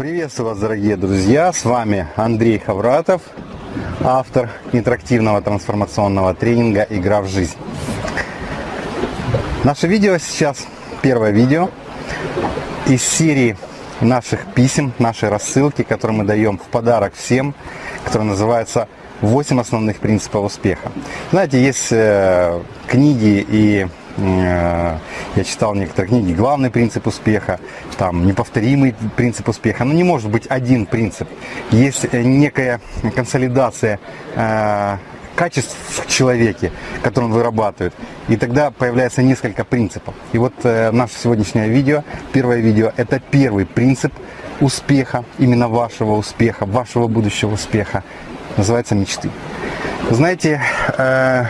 Приветствую вас, дорогие друзья! С вами Андрей Хавратов, автор интерактивного трансформационного тренинга «Игра в жизнь». Наше видео сейчас, первое видео из серии наших писем, нашей рассылки, которую мы даем в подарок всем, которая называется «8 основных принципов успеха». Знаете, есть э, книги и я читал некоторые книги, главный принцип успеха, там неповторимый принцип успеха. Но не может быть один принцип. Есть э, некая консолидация э, качеств в человеке, которые он вырабатывает. И тогда появляется несколько принципов. И вот э, наше сегодняшнее видео, первое видео, это первый принцип успеха, именно вашего успеха, вашего будущего успеха, называется мечты. Знаете, э,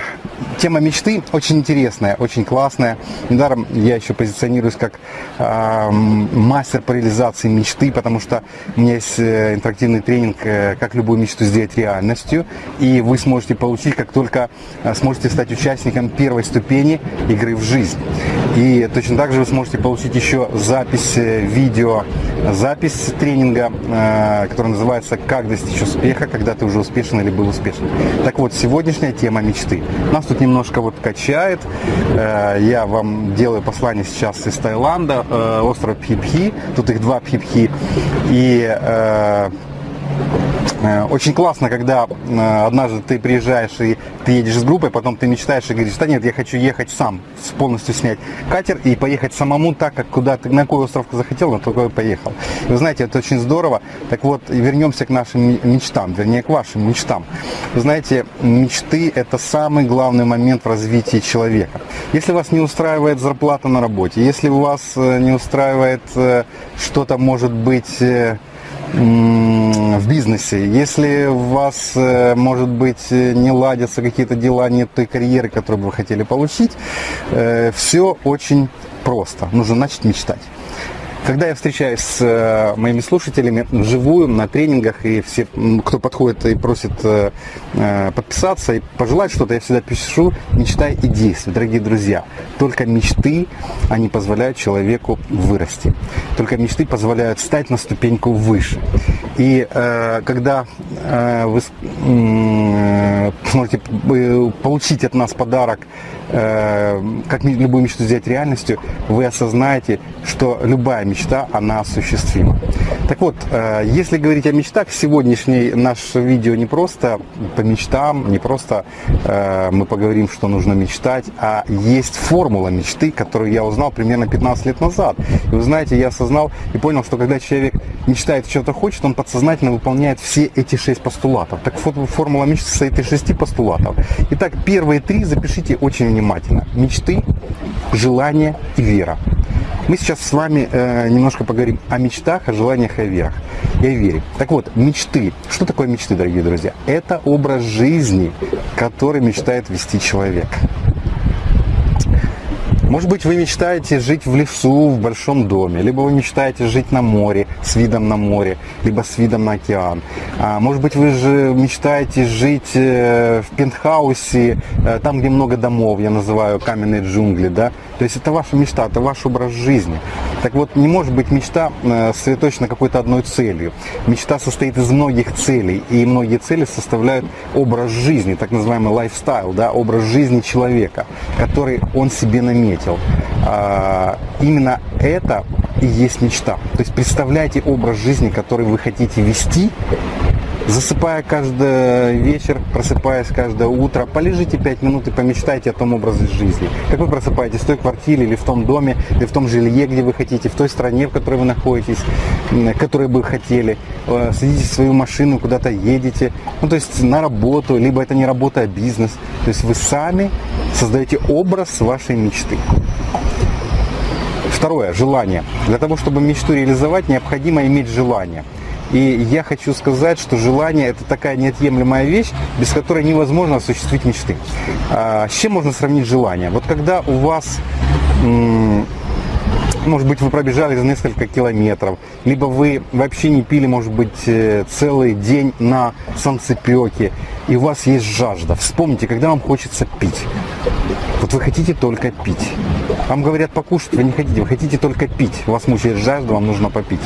тема мечты очень интересная, очень классная. Недаром я еще позиционируюсь как э, мастер по реализации мечты, потому что у меня есть э, интерактивный тренинг, э, как любую мечту сделать реальностью. И вы сможете получить, как только э, сможете стать участником первой ступени игры в жизнь. И точно так же вы сможете получить еще запись э, видео, запись тренинга, э, который называется «Как достичь успеха, когда ты уже успешен или был успешен». Так вот, сегодняшняя тема мечты. Нас тут немножко вот качает. Э, я вам делаю послание сейчас из Таиланда, э, остров Пхипхи. Тут их два Пхипхи. И э, очень классно, когда э, однажды ты приезжаешь и ты едешь с группой, потом ты мечтаешь и говоришь, да нет, я хочу ехать сам, полностью снять катер и поехать самому так, как куда ты, на какой остров захотел, на такой поехал. Вы знаете, это очень здорово. Так вот, вернемся к нашим мечтам, вернее, к вашим мечтам. Вы знаете, мечты – это самый главный момент в развитии человека. Если вас не устраивает зарплата на работе, если вас э, не устраивает что-то, может быть, в бизнесе. Если у вас, э, может быть, не ладятся какие-то дела, нет той карьеры, которую бы вы хотели получить, э, все очень просто. Нужно начать мечтать. Когда я встречаюсь с э, моими слушателями вживую на тренингах, и все, кто подходит и просит э, э, подписаться и пожелать что-то, я всегда пишу «Мечтай и действуй», дорогие друзья. Только мечты, они позволяют человеку вырасти. Только мечты позволяют стать на ступеньку выше. И когда вы э, сможете получить от нас подарок Э, как любую мечту сделать реальностью, вы осознаете, что любая мечта, она осуществима. Так вот, э, если говорить о мечтах, сегодняшний наш видео не просто по мечтам, не просто э, мы поговорим, что нужно мечтать, а есть формула мечты, которую я узнал примерно 15 лет назад. И вы знаете, я осознал и понял, что когда человек мечтает, что-то хочет, он подсознательно выполняет все эти шесть постулатов. Так формула мечты состоит из шести постулатов. Итак, первые три запишите очень внимательно. Мечты, желание и вера. Мы сейчас с вами э, немножко поговорим о мечтах, о желаниях и о верах. И о вере. Так вот, мечты. Что такое мечты, дорогие друзья? Это образ жизни, который мечтает вести человек. Может быть, вы мечтаете жить в лесу, в большом доме, либо вы мечтаете жить на море, с видом на море, либо с видом на океан. А, может быть, вы же мечтаете жить э, в пентхаусе, э, там, где много домов, я называю каменные джунгли, да? То есть это ваша мечта, это ваш образ жизни. Так вот, не может быть мечта э, сосредоточена какой-то одной целью. Мечта состоит из многих целей, и многие цели составляют образ жизни, так называемый лайфстайл, да, образ жизни человека, который он себе наметил. А, именно это и есть мечта. То есть представляйте образ жизни, который вы хотите вести, Засыпая каждый вечер, просыпаясь каждое утро, полежите 5 минут и помечтайте о том образе жизни. Как вы просыпаетесь в той квартире или в том доме, или в том жилье, где вы хотите, в той стране, в которой вы находитесь, которой бы хотели. Э, садитесь в свою машину, куда-то едете, ну то есть на работу, либо это не работа, а бизнес. То есть вы сами создаете образ вашей мечты. Второе, желание. Для того, чтобы мечту реализовать, необходимо иметь желание. И я хочу сказать, что желание это такая неотъемлемая вещь, без которой невозможно осуществить мечты. А, с чем можно сравнить желание? Вот когда у вас может быть, вы пробежали за несколько километров, либо вы вообще не пили, может быть, э, целый день на солнцепеке, и у вас есть жажда. Вспомните, когда вам хочется пить. Вот вы хотите только пить. Вам говорят покушать, вы не хотите, вы хотите только пить. У вас мучает жажда, вам нужно попить.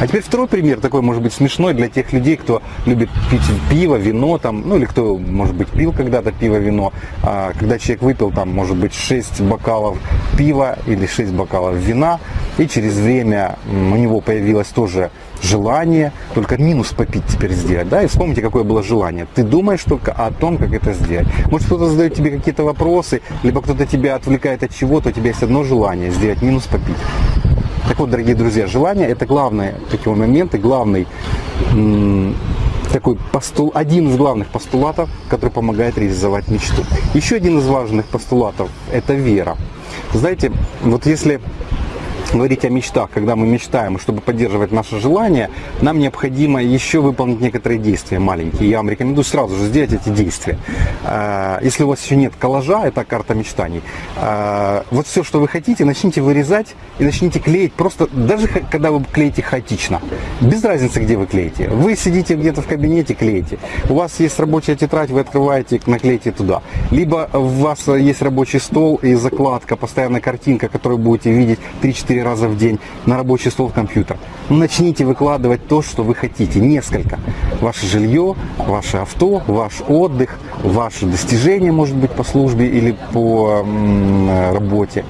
А теперь второй пример, такой может быть смешной для тех людей, кто любит пить пиво, вино, там, ну или кто, может быть, пил когда-то пиво, вино. А, когда человек выпил, там, может быть, 6 бокалов пива или 6 бокалов вина, и через время у него появилось тоже желание, только минус попить теперь сделать, да, и вспомните, какое было желание. Ты думаешь только о том, как это сделать. Может, кто-то задает тебе какие-то вопросы, либо кто-то тебя отвлекает от чего-то, у тебя есть одно желание сделать минус попить. Так вот, дорогие друзья, желание это главные такие моменты, главный такой постул, один из главных постулатов, который помогает реализовать мечту. Еще один из важных постулатов – это вера. Знаете, вот если говорить о мечтах, когда мы мечтаем, чтобы поддерживать наше желание, нам необходимо еще выполнить некоторые действия маленькие. Я вам рекомендую сразу же сделать эти действия. А, если у вас еще нет коллажа, это карта мечтаний, а, вот все, что вы хотите, начните вырезать и начните клеить просто, даже когда вы клеите хаотично, без разницы, где вы клеите. Вы сидите где-то в кабинете, клеите. У вас есть рабочая тетрадь, вы открываете, наклеите туда. Либо у вас есть рабочий стол и закладка, постоянная картинка, которую будете видеть 3-4 раза в день на рабочий стол компьютер. Ну, начните выкладывать то, что вы хотите, несколько. Ваше жилье, ваше авто, ваш отдых, ваши достижения, может быть, по службе или по работе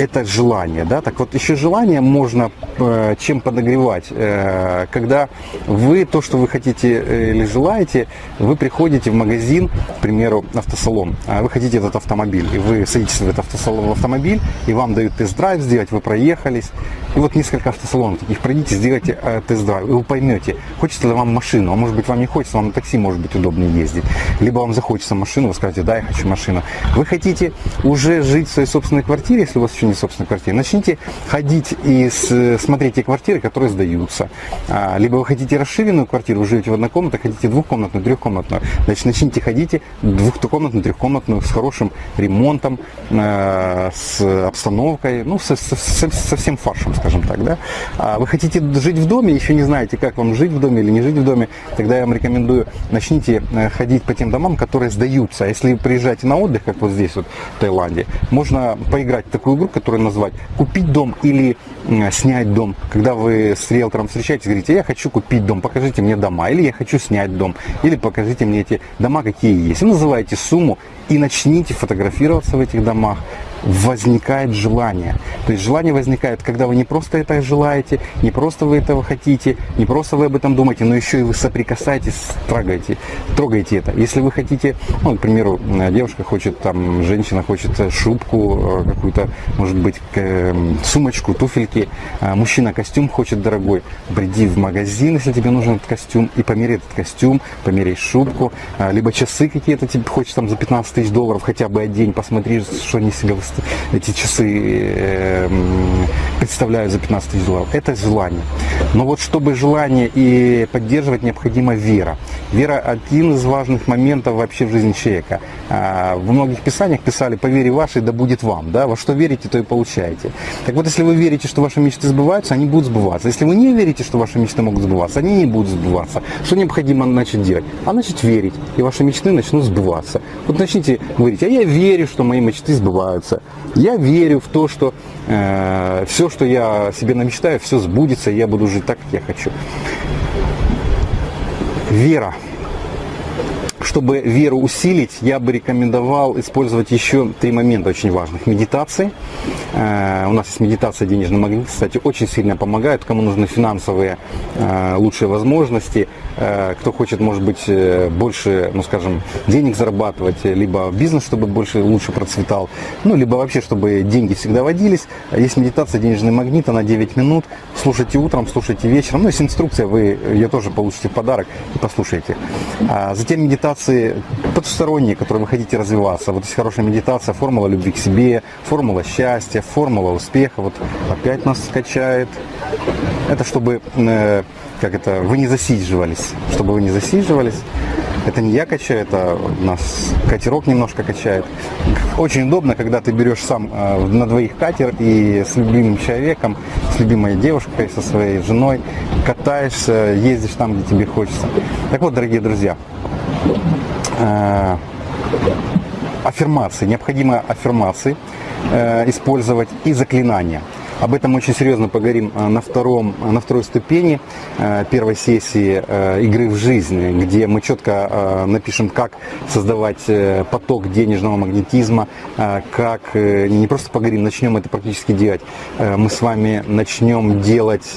это желание, да, так вот еще желание можно э, чем подогревать, э, когда вы то, что вы хотите э, или желаете, вы приходите в магазин, к примеру, автосалон, а вы хотите этот автомобиль, и вы садитесь в этот автосалон, в автомобиль, и вам дают тест-драйв сделать, вы проехались, и вот несколько автосалонов таких. Пройдите, сделайте тест-драйв, и вы поймете, хочется ли вам машину, а может быть вам не хочется, вам на такси может быть удобнее ездить, либо вам захочется машину, вы скажете, да, я хочу машину. Вы хотите уже жить в своей собственной квартире, если у вас еще не собственной квартире, начните ходить и смотреть те квартиры, которые сдаются. А, либо вы хотите расширенную квартиру, вы живете в одной комнате, хотите двухкомнатную, трехкомнатную. Значит, начните ходить двухкомнатную, трехкомнатную, с хорошим ремонтом, а, с обстановкой, ну, со, со, со всем фаршем, скажем так. Да? А вы хотите жить в доме, еще не знаете, как вам жить в доме или не жить в доме, тогда я вам рекомендую, начните э, ходить по тем домам, которые сдаются. Если приезжаете на отдых, как вот здесь вот в Таиланде, можно поиграть в такую игру, называется назвать, купить дом или снять дом. Когда вы с риэлтором встречаетесь, говорите, я хочу купить дом, покажите мне дома, или я хочу снять дом, или покажите мне эти дома, какие есть. И называете сумму и начните фотографироваться в этих домах, возникает желание. То есть желание возникает, когда вы не просто это желаете, не просто вы этого хотите, не просто вы об этом думаете, но еще и вы соприкасаетесь, трогаете, трогаете это. Если вы хотите, ну, к примеру, девушка хочет, там, женщина хочет шубку, э, какую-то, может быть, эм, сумочку, туфельки, а мужчина костюм хочет дорогой, приди в магазин, если тебе нужен этот костюм, и померяй этот костюм, померяй шубку, а, либо часы какие-то тебе хочешь там за 15 тысяч долларов хотя бы одень, посмотри, что они себе эти часы э, представляют за 15 тысяч долларов. Это желание. Но вот чтобы желание и поддерживать, необходима вера. Вера один из важных моментов вообще в жизни человека. А, в многих писаниях писали «по вере вашей да будет вам». Да? Во что верите, то и получаете. Так вот, если вы верите, что ваши мечты сбываются, они будут сбываться. Если вы не верите, что ваши мечты могут сбываться, они не будут сбываться. Что необходимо начать делать? А начать верить, и ваши мечты начнут сбываться. Вот начните говорить, а я верю, что мои мечты сбываются. Я верю в то, что э, все, что я себе намечтаю, все сбудется, и я буду жить так, как я хочу. Вера чтобы веру усилить, я бы рекомендовал использовать еще три момента очень важных. Медитации. Э, у нас есть медитация денежный магнит, кстати, очень сильно помогает. Кому нужны финансовые э, лучшие возможности, э, кто хочет, может быть, больше, ну скажем, денег зарабатывать, либо бизнес, чтобы больше, лучше процветал, ну, либо вообще, чтобы деньги всегда водились. Есть медитация денежный магнит, она 9 минут. Слушайте утром, слушайте вечером. Ну, есть инструкция, вы ее тоже получите в подарок и послушайте. А затем медитация медитации потусторонние, которые вы хотите развиваться. Вот есть хорошая медитация, формула любви к себе, формула счастья, формула успеха. Вот опять нас скачает. Это чтобы, э, как это, вы не засиживались. Чтобы вы не засиживались. Это не я качаю, это нас катерок немножко качает. Очень удобно, когда ты берешь сам э, на двоих катер и с любимым человеком, с любимой девушкой, со своей женой катаешься, ездишь там, где тебе хочется. Так вот, дорогие друзья, аффирмации, необходимо аффирмации э, использовать и заклинания. Об этом очень серьезно поговорим э, на, втором, э, на второй ступени э, первой сессии игры в жизнь, где мы четко напишем, как создавать поток денежного магнетизма, как не просто поговорим, начнем это практически делать. Мы с вами начнем делать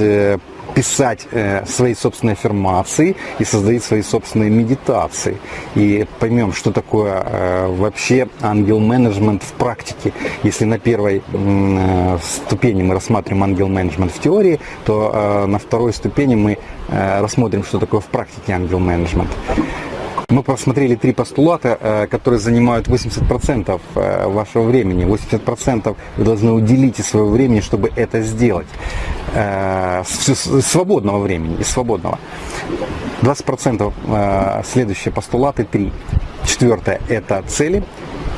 писать э, свои собственные аффирмации и создать свои собственные медитации. И поймем, что такое э, вообще ангел-менеджмент в практике. Если на первой э, ступени мы рассматриваем ангел-менеджмент в теории, то э, на второй ступени мы э, рассмотрим, что такое в практике ангел-менеджмент. Мы просмотрели три постулата, э, которые занимают 80% э, вашего времени. 80% вы должны уделить из своего времени, чтобы это сделать. Э, свободного времени, из свободного. 20% следующие постулаты, три. Четвертое – это цели.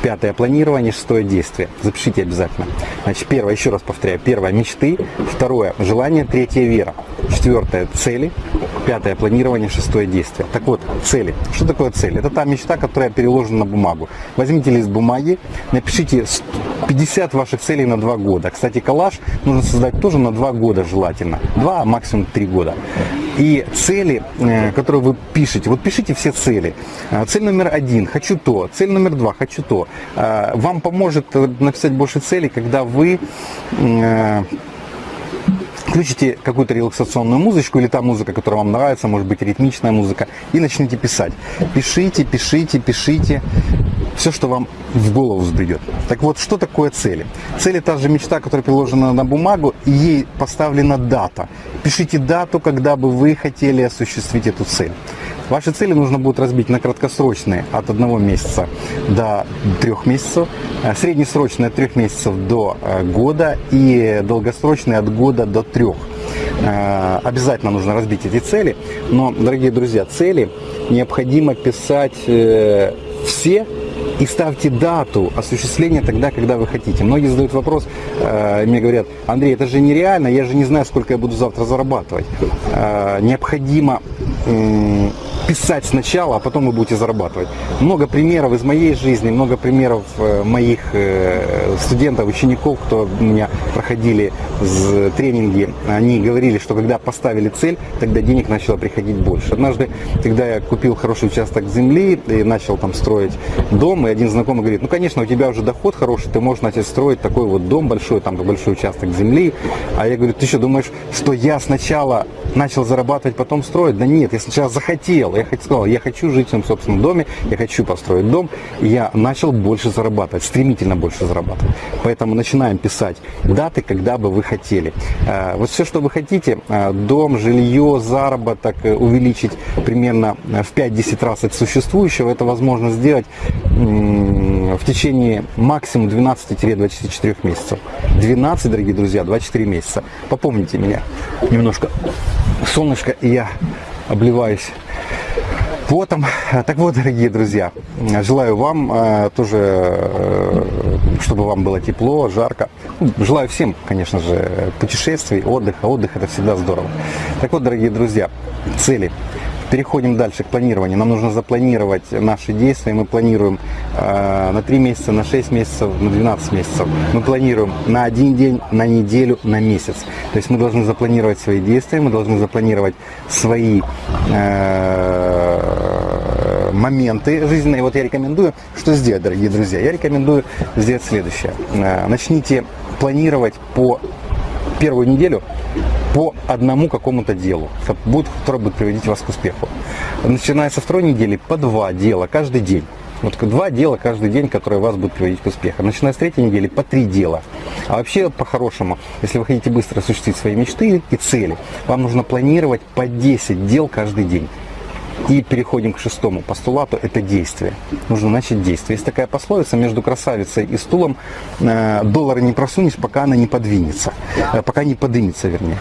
Пятое – планирование. Шестое – действие. Запишите обязательно. Значит, первое, еще раз повторяю. Первое – мечты. Второе – желание. Третье – вера. Четвертое – цели. Пятое – планирование. Шестое – действие. Так вот, цели. Что такое цель? Это та мечта, которая переложена на бумагу. Возьмите лист бумаги, напишите 50 ваших целей на 2 года. Кстати, коллаж нужно создать тоже на 2 года желательно. 2, а максимум 3 года. И цели, э, которые вы пишете, вот пишите все цели. Э, цель номер один – хочу то. Цель номер два – хочу то. Э, вам поможет написать больше целей, когда вы включите какую-то релаксационную музычку или та музыка, которая вам нравится, может быть ритмичная музыка, и начните писать. Пишите, пишите, пишите все, что вам в голову взбредет. Так вот, что такое цели? Цель – та же мечта, которая приложена на бумагу, и ей поставлена дата. Пишите дату, когда бы вы хотели осуществить эту цель. Ваши цели нужно будет разбить на краткосрочные от одного месяца до трех месяцев, э, среднесрочные от трех месяцев до э, года и долгосрочные от года до трех. Э, обязательно нужно разбить эти цели, но, дорогие друзья, цели необходимо писать все и ставьте дату осуществления тогда, когда вы хотите. Многие задают вопрос, э, мне говорят, Андрей, это же нереально, я же не знаю, сколько я буду завтра зарабатывать. Э, необходимо писать сначала, а потом вы будете зарабатывать. Много примеров из моей жизни, много примеров э, моих э, студентов, учеников, кто у меня проходили тренинги, они говорили, что когда поставили цель, тогда денег начало приходить больше. Однажды, когда я купил хороший участок земли и начал там строить дом, и один знакомый говорит, ну, конечно, у тебя уже доход хороший, ты можешь начать строить такой вот дом большой, там большой участок земли. А я говорю, ты что, думаешь, что я сначала начал зарабатывать, потом строить? Да нет, я сначала захотел, я сказал, я хочу жить в своем собственном доме, я хочу построить дом, и я начал больше зарабатывать, стремительно больше зарабатывать. Поэтому начинаем писать даты, когда бы вы хотели. Э, вот все, что вы хотите, э, дом, жилье, заработок э, увеличить примерно в 5-10 раз от существующего, это возможно сделать в течение максимум 12-24 месяцев. 12, дорогие друзья, 24 месяца. Попомните меня. Немножко солнышко, и я обливаюсь потом. Так вот, дорогие друзья, желаю вам э, тоже, э, чтобы вам было тепло, жарко. Ну, желаю всем, конечно же, путешествий, отдыха. Отдых это всегда здорово. Так вот, дорогие друзья, цели. Переходим дальше к планированию. Нам нужно запланировать наши действия. Мы планируем э, на 3 месяца, на 6 месяцев, на 12 месяцев. Мы планируем на один день, на неделю, на месяц. То есть мы должны запланировать свои действия, мы должны запланировать свои э, моменты жизненные. Вот я рекомендую, что сделать, дорогие друзья. Я рекомендую сделать следующее. Э, начните планировать по первую неделю по одному какому-то делу, которое будет приводить вас к успеху. Начиная со второй недели по два дела каждый день. Вот два дела каждый день, которые вас будут приводить к успеху. Начиная с третьей недели по три дела. А вообще, по-хорошему, если вы хотите быстро осуществить свои мечты и цели, вам нужно планировать по 10 дел каждый день. И переходим к шестому постулату, это действие. Нужно начать действие. Есть такая пословица, между красавицей и стулом э, доллара не просунешь, пока она не подвинется. Э, пока не подымется, вернее.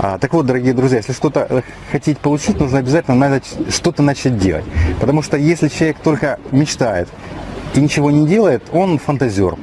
А, так вот, дорогие друзья, если что-то э, хотите получить, нужно обязательно что-то начать делать. Потому что если человек только мечтает и ничего не делает, он фантазер.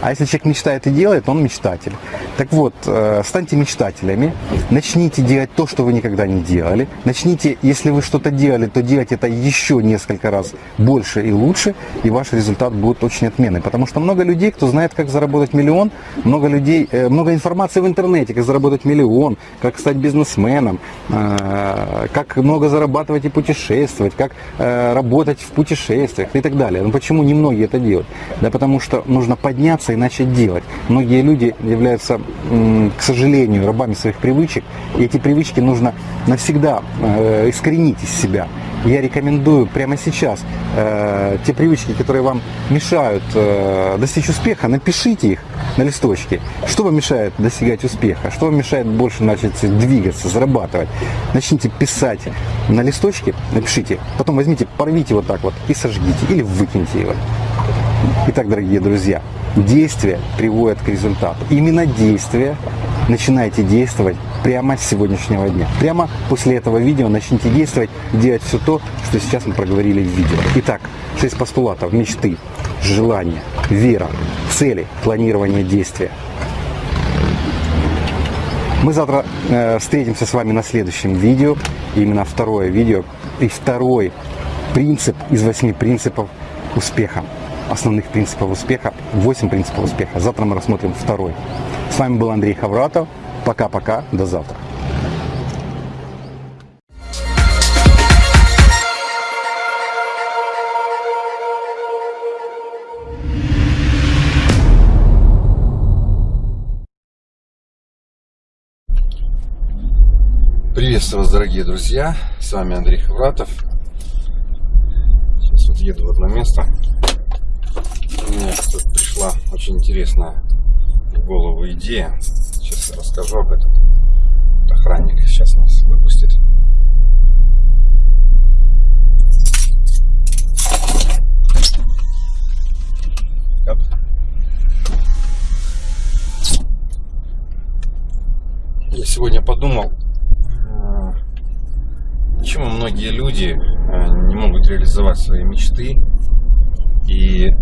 А если человек мечтает и делает, он мечтатель. Так вот, э, станьте мечтателями, начните делать то, что вы никогда не делали. Начните, если вы что-то делали, то делать это еще несколько раз больше и лучше, и ваш результат будет очень отменный. Потому что много людей, кто знает, как заработать миллион, много людей, э, много информации в интернете, как заработать миллион, как стать бизнесменом, э, как много зарабатывать и путешествовать, как работать в путешествиях и так далее. Но почему не многие это делают? Да потому что нужно подняться и начать делать. Многие люди являются к сожалению, рабами своих привычек. И эти привычки нужно навсегда э, искоренить из себя. Я рекомендую прямо сейчас э, те привычки, которые вам мешают э, достичь успеха, напишите их на листочке. Что вам мешает достигать успеха? Что вам мешает больше начать двигаться, зарабатывать? Начните писать на листочке, напишите, потом возьмите, порвите вот так вот и сожгите или выкиньте его. Итак, дорогие друзья, действие приводит к результату. Именно действие начинайте действовать прямо с сегодняшнего дня. Прямо после этого видео начните действовать, делать все то, что сейчас мы проговорили в видео. Итак, 6 постулатов мечты, желания, вера, цели, планирование действия. Мы завтра э, встретимся с вами на следующем видео. Именно второе видео и второй принцип из восьми принципов успеха основных принципов успеха, 8 принципов успеха. Завтра мы рассмотрим второй. С вами был Андрей Хавратов. Пока-пока, до завтра. Приветствую вас, дорогие друзья! С вами Андрей Хавратов. Сейчас вот еду в одно место меня тут пришла очень интересная в голову идея. Сейчас расскажу об этом. охранник сейчас нас выпустит. Я сегодня подумал, почему многие люди э, не могут реализовать свои мечты и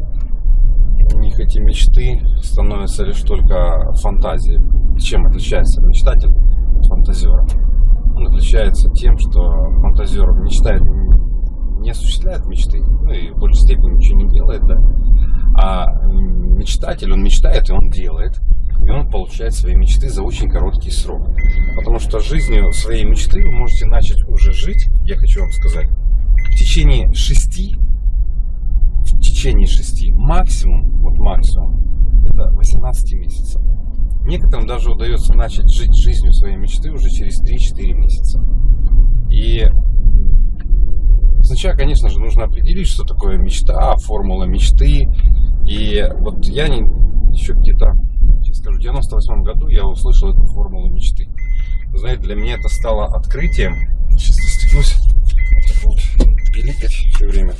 них эти мечты становятся лишь только фантазией. Чем отличается мечтатель от фантазера? Он отличается тем, что фантазер мечтает не осуществляет мечты, ну и в большей степени ничего не делает, да. А мечтатель, он мечтает и он делает. И он получает свои мечты за очень короткий срок. Потому что жизнью своей мечты вы можете начать уже жить, я хочу вам сказать, в течение шести в течение 6, максимум, вот максимум, это 18 месяцев. Некоторым даже удается начать жить жизнью своей мечты уже через 3-4 месяца. И сначала, конечно же, нужно определить, что такое мечта, формула мечты. И вот я не, еще где-то, сейчас скажу, в 98 году я услышал эту формулу мечты. Вы знаете, для меня это стало открытием. Сейчас достигнусь, вот, пиликать все время.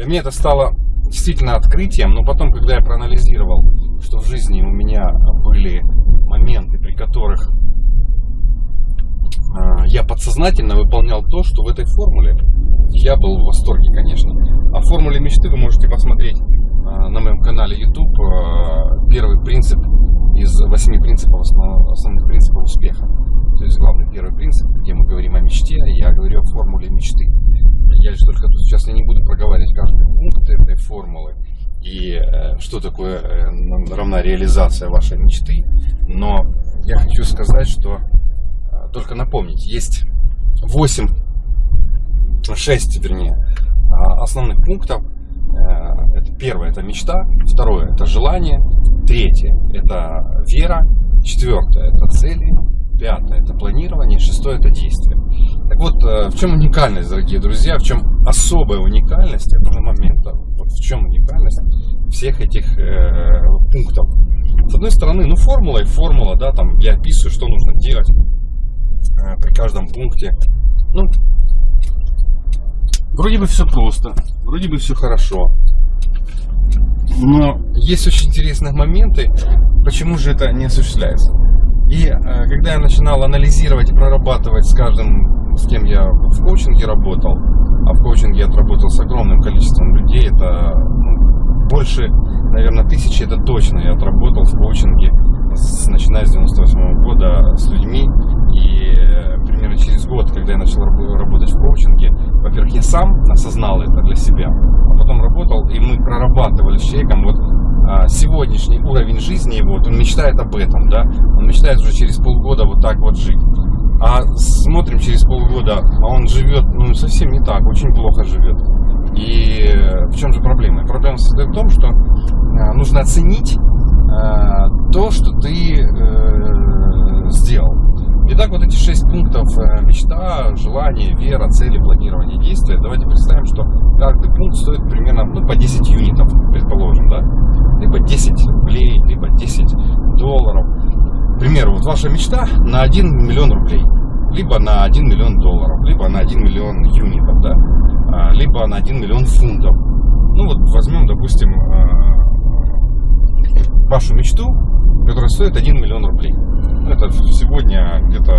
Для меня это стало действительно открытием, но потом, когда я проанализировал, что в жизни у меня были моменты, при которых а, я подсознательно выполнял то, что в этой формуле, я был в восторге, конечно. О формуле мечты вы можете посмотреть а, на моем канале YouTube. А, первый принцип из восьми принципов, основных принципов успеха. То есть главный первый принцип, где мы говорим о мечте, я говорю о формуле мечты. Я лишь только тут сейчас я не буду проговаривать каждый пункт этой формулы и э, что такое э, равна реализация вашей мечты. Но я хочу сказать, что э, только напомнить, есть 8, 6, вернее, а, основных пунктов. Э, это первое, это мечта, второе, это желание, третье, это вера, четвертое, это цели, пятое это планирование, шестое это действие. Так вот, э, в чем уникальность, дорогие друзья, в чем особая уникальность этого момента, вот в чем уникальность всех этих э, пунктов. С одной стороны, ну формула и формула, да, там я описываю, что нужно делать э, при каждом пункте. Ну, вроде бы все просто, вроде бы все хорошо. Но есть очень интересные моменты, почему же это не осуществляется. И э, когда я начинал анализировать и прорабатывать с каждым, с кем я в коучинге работал, а в коучинге я отработал с огромным количеством людей, это ну, больше, наверное, тысячи, это точно. Я отработал в коучинге, с, начиная с 98 года с людьми. И э, примерно через год, когда я начал работать в коучинге, во-первых, я сам осознал это для себя, а потом работал, и мы прорабатывали с человеком вот а, сегодняшний уровень жизни его, вот он мечтает об этом, да, он мечтает уже через полгода вот так вот жить. А смотрим через полгода, а он живет, ну, совсем не так, очень плохо живет. И э, в чем же проблема? Проблема состоит в том, что э, нужно оценить то, что ты сделал. Итак, вот эти шесть пунктов мечта, желание, вера, цели, планирование, действия. Давайте представим, что каждый пункт стоит примерно ну, по 10 юнитов, предположим, да? Либо 10 рублей, либо 10 долларов. К примеру, вот ваша мечта на 1 миллион рублей, либо на 1 миллион долларов, либо на 1 миллион юнитов, да? А, либо на 1 миллион фунтов. Ну вот возьмем, допустим, вашу мечту, которая стоит 1 миллион рублей. Это сегодня где-то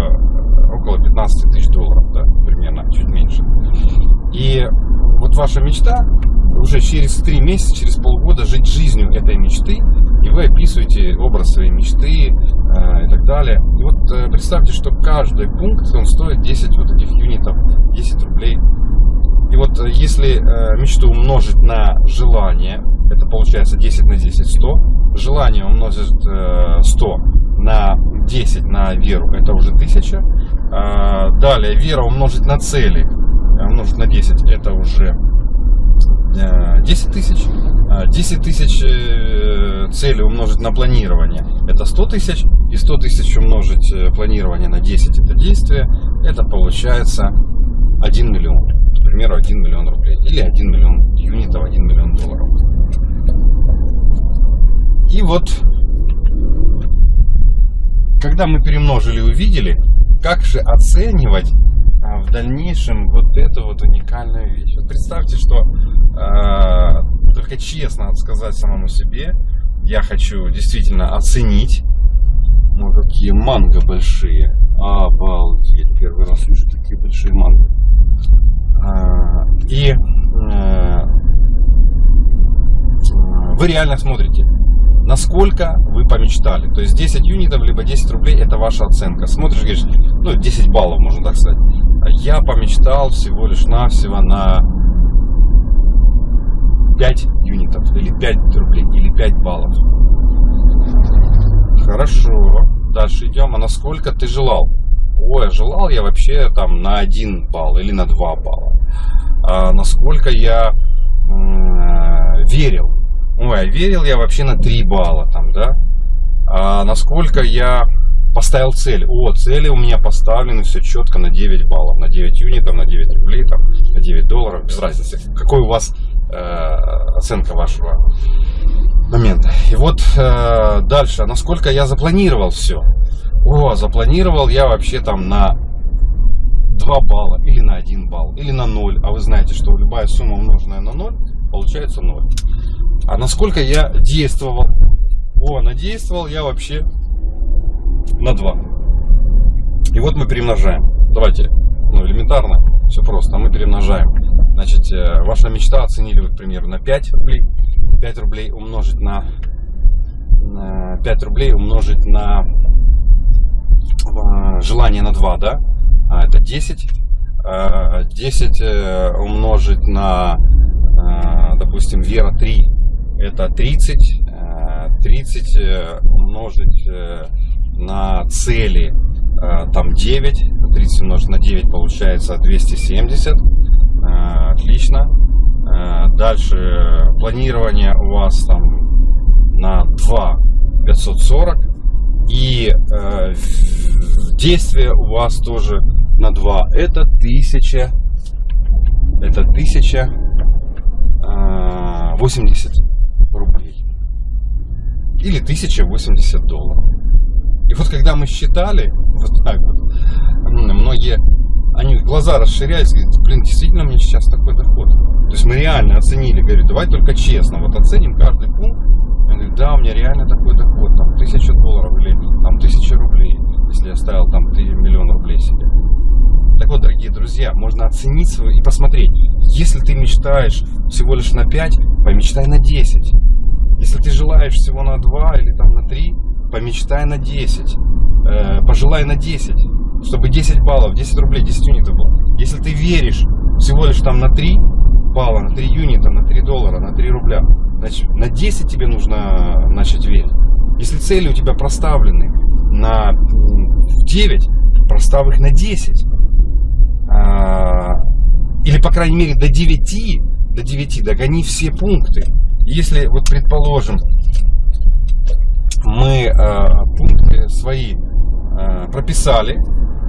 около 15 тысяч долларов, да, примерно, чуть меньше. И вот ваша мечта уже через 3 месяца, через полгода жить жизнью этой мечты, и вы описываете образ своей мечты э, и так далее. И вот э, представьте, что каждый пункт, он стоит 10 вот этих юнитов, 10 рублей и вот э, если э, мечту умножить на желание, это получается 10 на 10, 100. Желание умножить 100 э, на 10 на веру, это уже 1000. А, далее вера умножить на цели, умножить на 10, это уже 10 тысяч. 10 а, тысяч целей умножить на планирование, это 100 тысяч. И 100 тысяч умножить планирование на 10, это действие, это получается 1 миллион к примеру, 1 миллион рублей. Или 1 миллион юнитов, 1 миллион долларов. И вот, когда мы перемножили и увидели, как же оценивать в дальнейшем вот эту вот уникальную вещь. Вот представьте, что э, только честно сказать самому себе, я хочу действительно оценить, ну какие манго большие, обалдеть, первый раз вижу такие большие манго. А, и э, вы реально смотрите, насколько вы помечтали. То есть 10 юнитов, либо 10 рублей, это ваша оценка. Смотришь, говоришь, ну 10 баллов, можно так сказать. Я помечтал всего лишь навсего на 5 юнитов, или 5 рублей, или 5 баллов. Хорошо, дальше идем. А насколько ты желал? ой, желал я вообще там на 1 балл или на 2 балла. А насколько я верил. Ой, верил я вообще на 3 балла там, да. А насколько я поставил цель. О, цели у меня поставлены все четко на 9 баллов, на 9 юнитов, на 9 рублей, там, на 9 долларов, без разницы. Какой у вас э, оценка вашего момента. И вот э, дальше, насколько я запланировал все. О, запланировал я вообще там на 2 балла, или на 1 балл, или на 0. А вы знаете, что любая сумма умноженная на 0, получается 0. А насколько я действовал? О, надействовал я вообще на 2. И вот мы перемножаем. Давайте, ну элементарно, все просто, мы перемножаем. Значит, э, ваша мечта оценили вы, к примеру, на 5 рублей. 5 рублей умножить на, на 5 рублей умножить на Э, желание на 2, да, а это 10. 10 э, э, умножить на, допустим, вера 3, это 30. 30 умножить на цели, там 9. 30 умножить на 9 получается 270. Отлично. Дальше планирование у вас там на 2 540 и э, действие у вас тоже на 2. Это 1000, это 1080 э, рублей. Или 1080 долларов. И вот когда мы считали, вот так вот, многие, они глаза расширяются, говорят, блин, действительно мне сейчас такой доход. То есть мы реально оценили, говорю, давай только честно, вот оценим каждый пункт, он говорит, да, у меня реально такой доход, там, тысяча долларов или там тысяча рублей, если я ставил там миллион рублей себе. Так вот, дорогие друзья, можно оценить свою и посмотреть, если ты мечтаешь всего лишь на 5, помечтай на 10. Если ты желаешь всего на 2 или там на 3, помечтай на 10. Э, пожелай на 10, чтобы 10 баллов, 10 рублей, 10 юнитов было. Если ты веришь всего лишь там на 3 балла, на 3 юнита, на 3 доллара, на 3 рубля, значит на 10 тебе нужно начать верить. Если цели у тебя проставлены на 9, простав их на 10. А, или, по крайней мере, до 9, до 9 догони все пункты. Если, вот предположим, мы э, пункты свои э, прописали,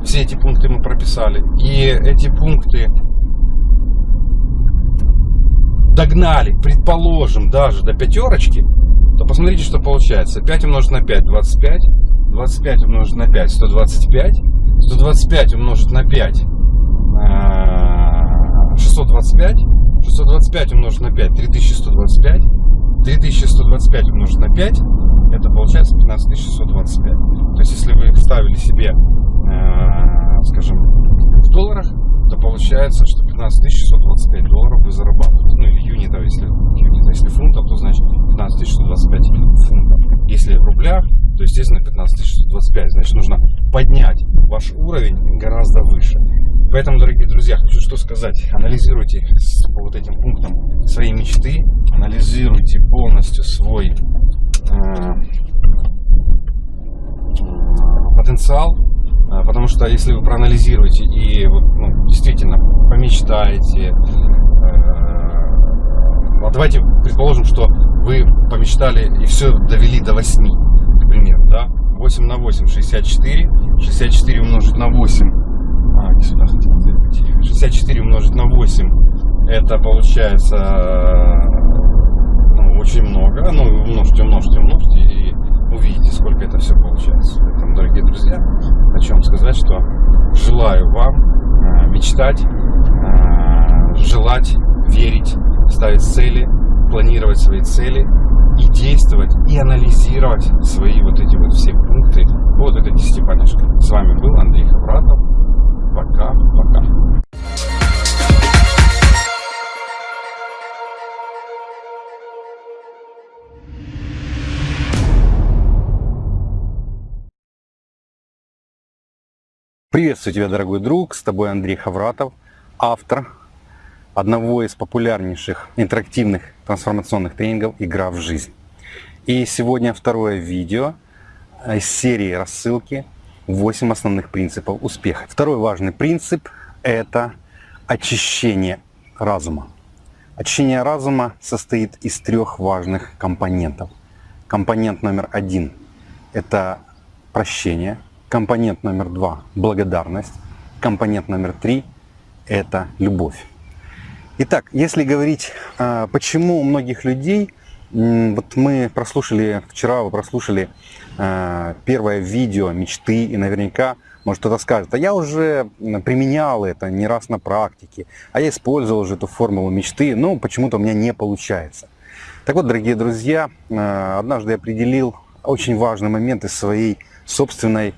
все эти пункты мы прописали, и эти пункты догнали, предположим, даже до пятерочки, то посмотрите, что получается. 5 умножить на 5, 25. 25 умножить на 5, 125. 125 умножить на 5, 625. 625 умножить на 5, 3125. 3125 умножить на 5, это получается 15625. То есть, если вы ставили себе, э, скажем, в долларах, то получается, что 15625 долларов вы зарабатываете. Ну, или юнитов, если, юнитов, если фунтов, то значит 15625 фунтов. Если в рублях, то, естественно, 15625. Значит, нужно поднять ваш уровень гораздо выше. Поэтому, дорогие друзья, хочу что сказать. Анализируйте по вот этим пунктам свои мечты, анализируйте полностью свой потенциал, э, потому что если вы проанализируете и ну, действительно помечтаете, э, вот давайте предположим, что вы помечтали и все довели до 8, к примеру, да, 8 на 8, 64, 64 умножить на 8, а, сюда хотел заехать. 64 умножить на 8, это получается очень много. Ну, умножьте, умножьте, умножьте и увидите, сколько это все получается. Поэтому, дорогие друзья, хочу вам сказать, что желаю вам а, мечтать, а, желать, верить, ставить цели, планировать свои цели и действовать, и анализировать свои вот эти вот все пункты вот этой десятипалочке. С вами был Андрей Хавратов. Пока-пока. Приветствую тебя, дорогой друг, с тобой Андрей Хавратов, автор одного из популярнейших интерактивных трансформационных тренингов «Игра в жизнь». И сегодня второе видео из серии рассылки 8 основных принципов успеха. Второй важный принцип – это очищение разума. Очищение разума состоит из трех важных компонентов. Компонент номер один – это прощение. Компонент номер два – благодарность. Компонент номер три – это любовь. Итак, если говорить, а, почему у многих людей, вот мы прослушали, вчера вы прослушали а, первое видео мечты, и наверняка, может кто-то скажет, а я уже применял это не раз на практике, а я использовал уже эту формулу мечты, но почему-то у меня не получается. Так вот, дорогие друзья, а, однажды я определил очень важный момент из своей собственной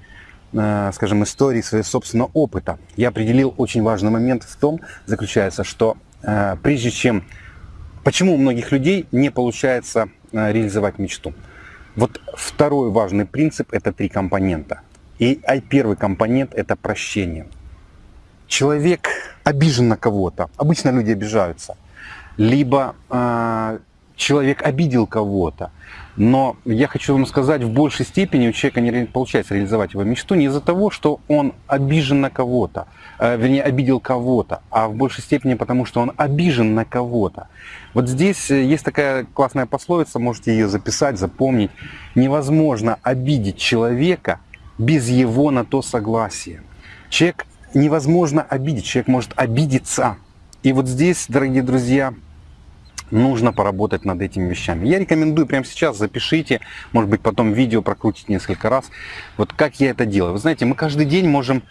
скажем, истории, своего собственного опыта. Я определил очень важный момент в том, заключается, что Э, прежде чем... Почему у многих людей не получается э, реализовать мечту? Вот второй важный принцип – это три компонента. И первый компонент – это прощение. Человек обижен на кого-то. Обычно люди обижаются. Либо э, человек обидел кого-то. Но я хочу вам сказать, в большей степени у человека не получается реализовать его мечту не из-за того, что он обижен на кого-то, э, вернее, обидел кого-то, а в большей степени потому, что он обижен на кого-то. Вот здесь э, есть такая классная пословица, можете ее записать, запомнить. Невозможно обидеть человека без его на то согласия. Человек невозможно обидеть, человек может обидеться. И вот здесь, дорогие друзья, нужно поработать над этими вещами. Я рекомендую прямо сейчас, запишите, может быть потом видео прокрутить несколько раз. Вот как я это делаю. Вы знаете, мы каждый день можем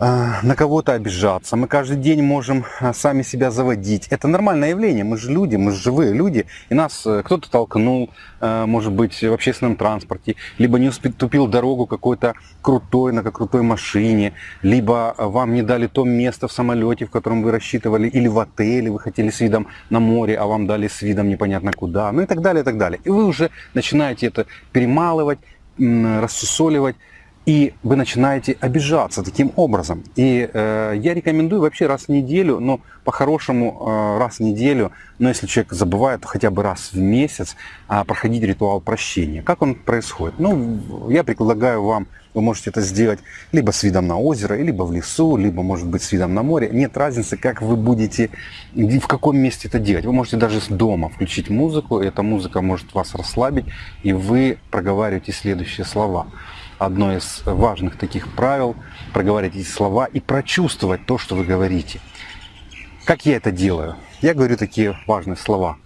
на кого-то обижаться, мы каждый день можем а, сами себя заводить. Это нормальное явление, мы же люди, мы же живые люди, и нас э, кто-то толкнул, э, может быть, в общественном транспорте, либо не уступил дорогу какой-то крутой, на крутой машине, либо вам не дали то место в самолете, в котором вы рассчитывали, или в отеле, вы хотели с видом на море, а вам дали с видом непонятно куда, ну и так далее, и так далее. И вы уже начинаете это перемалывать, рассусоливать, и вы начинаете обижаться таким образом. И э, я рекомендую вообще раз в неделю, но по-хорошему э, раз в неделю, но если человек забывает, то хотя бы раз в месяц э, проходить ритуал прощения. Как он происходит? Ну, я предлагаю вам, вы можете это сделать либо с видом на озеро, либо в лесу, либо, может быть, с видом на море. Нет разницы, как вы будете, в каком месте это делать. Вы можете даже с дома включить музыку, эта музыка может вас расслабить, и вы проговариваете следующие слова одно из важных таких правил, проговорить эти слова и прочувствовать то, что вы говорите. Как я это делаю? Я говорю такие важные слова.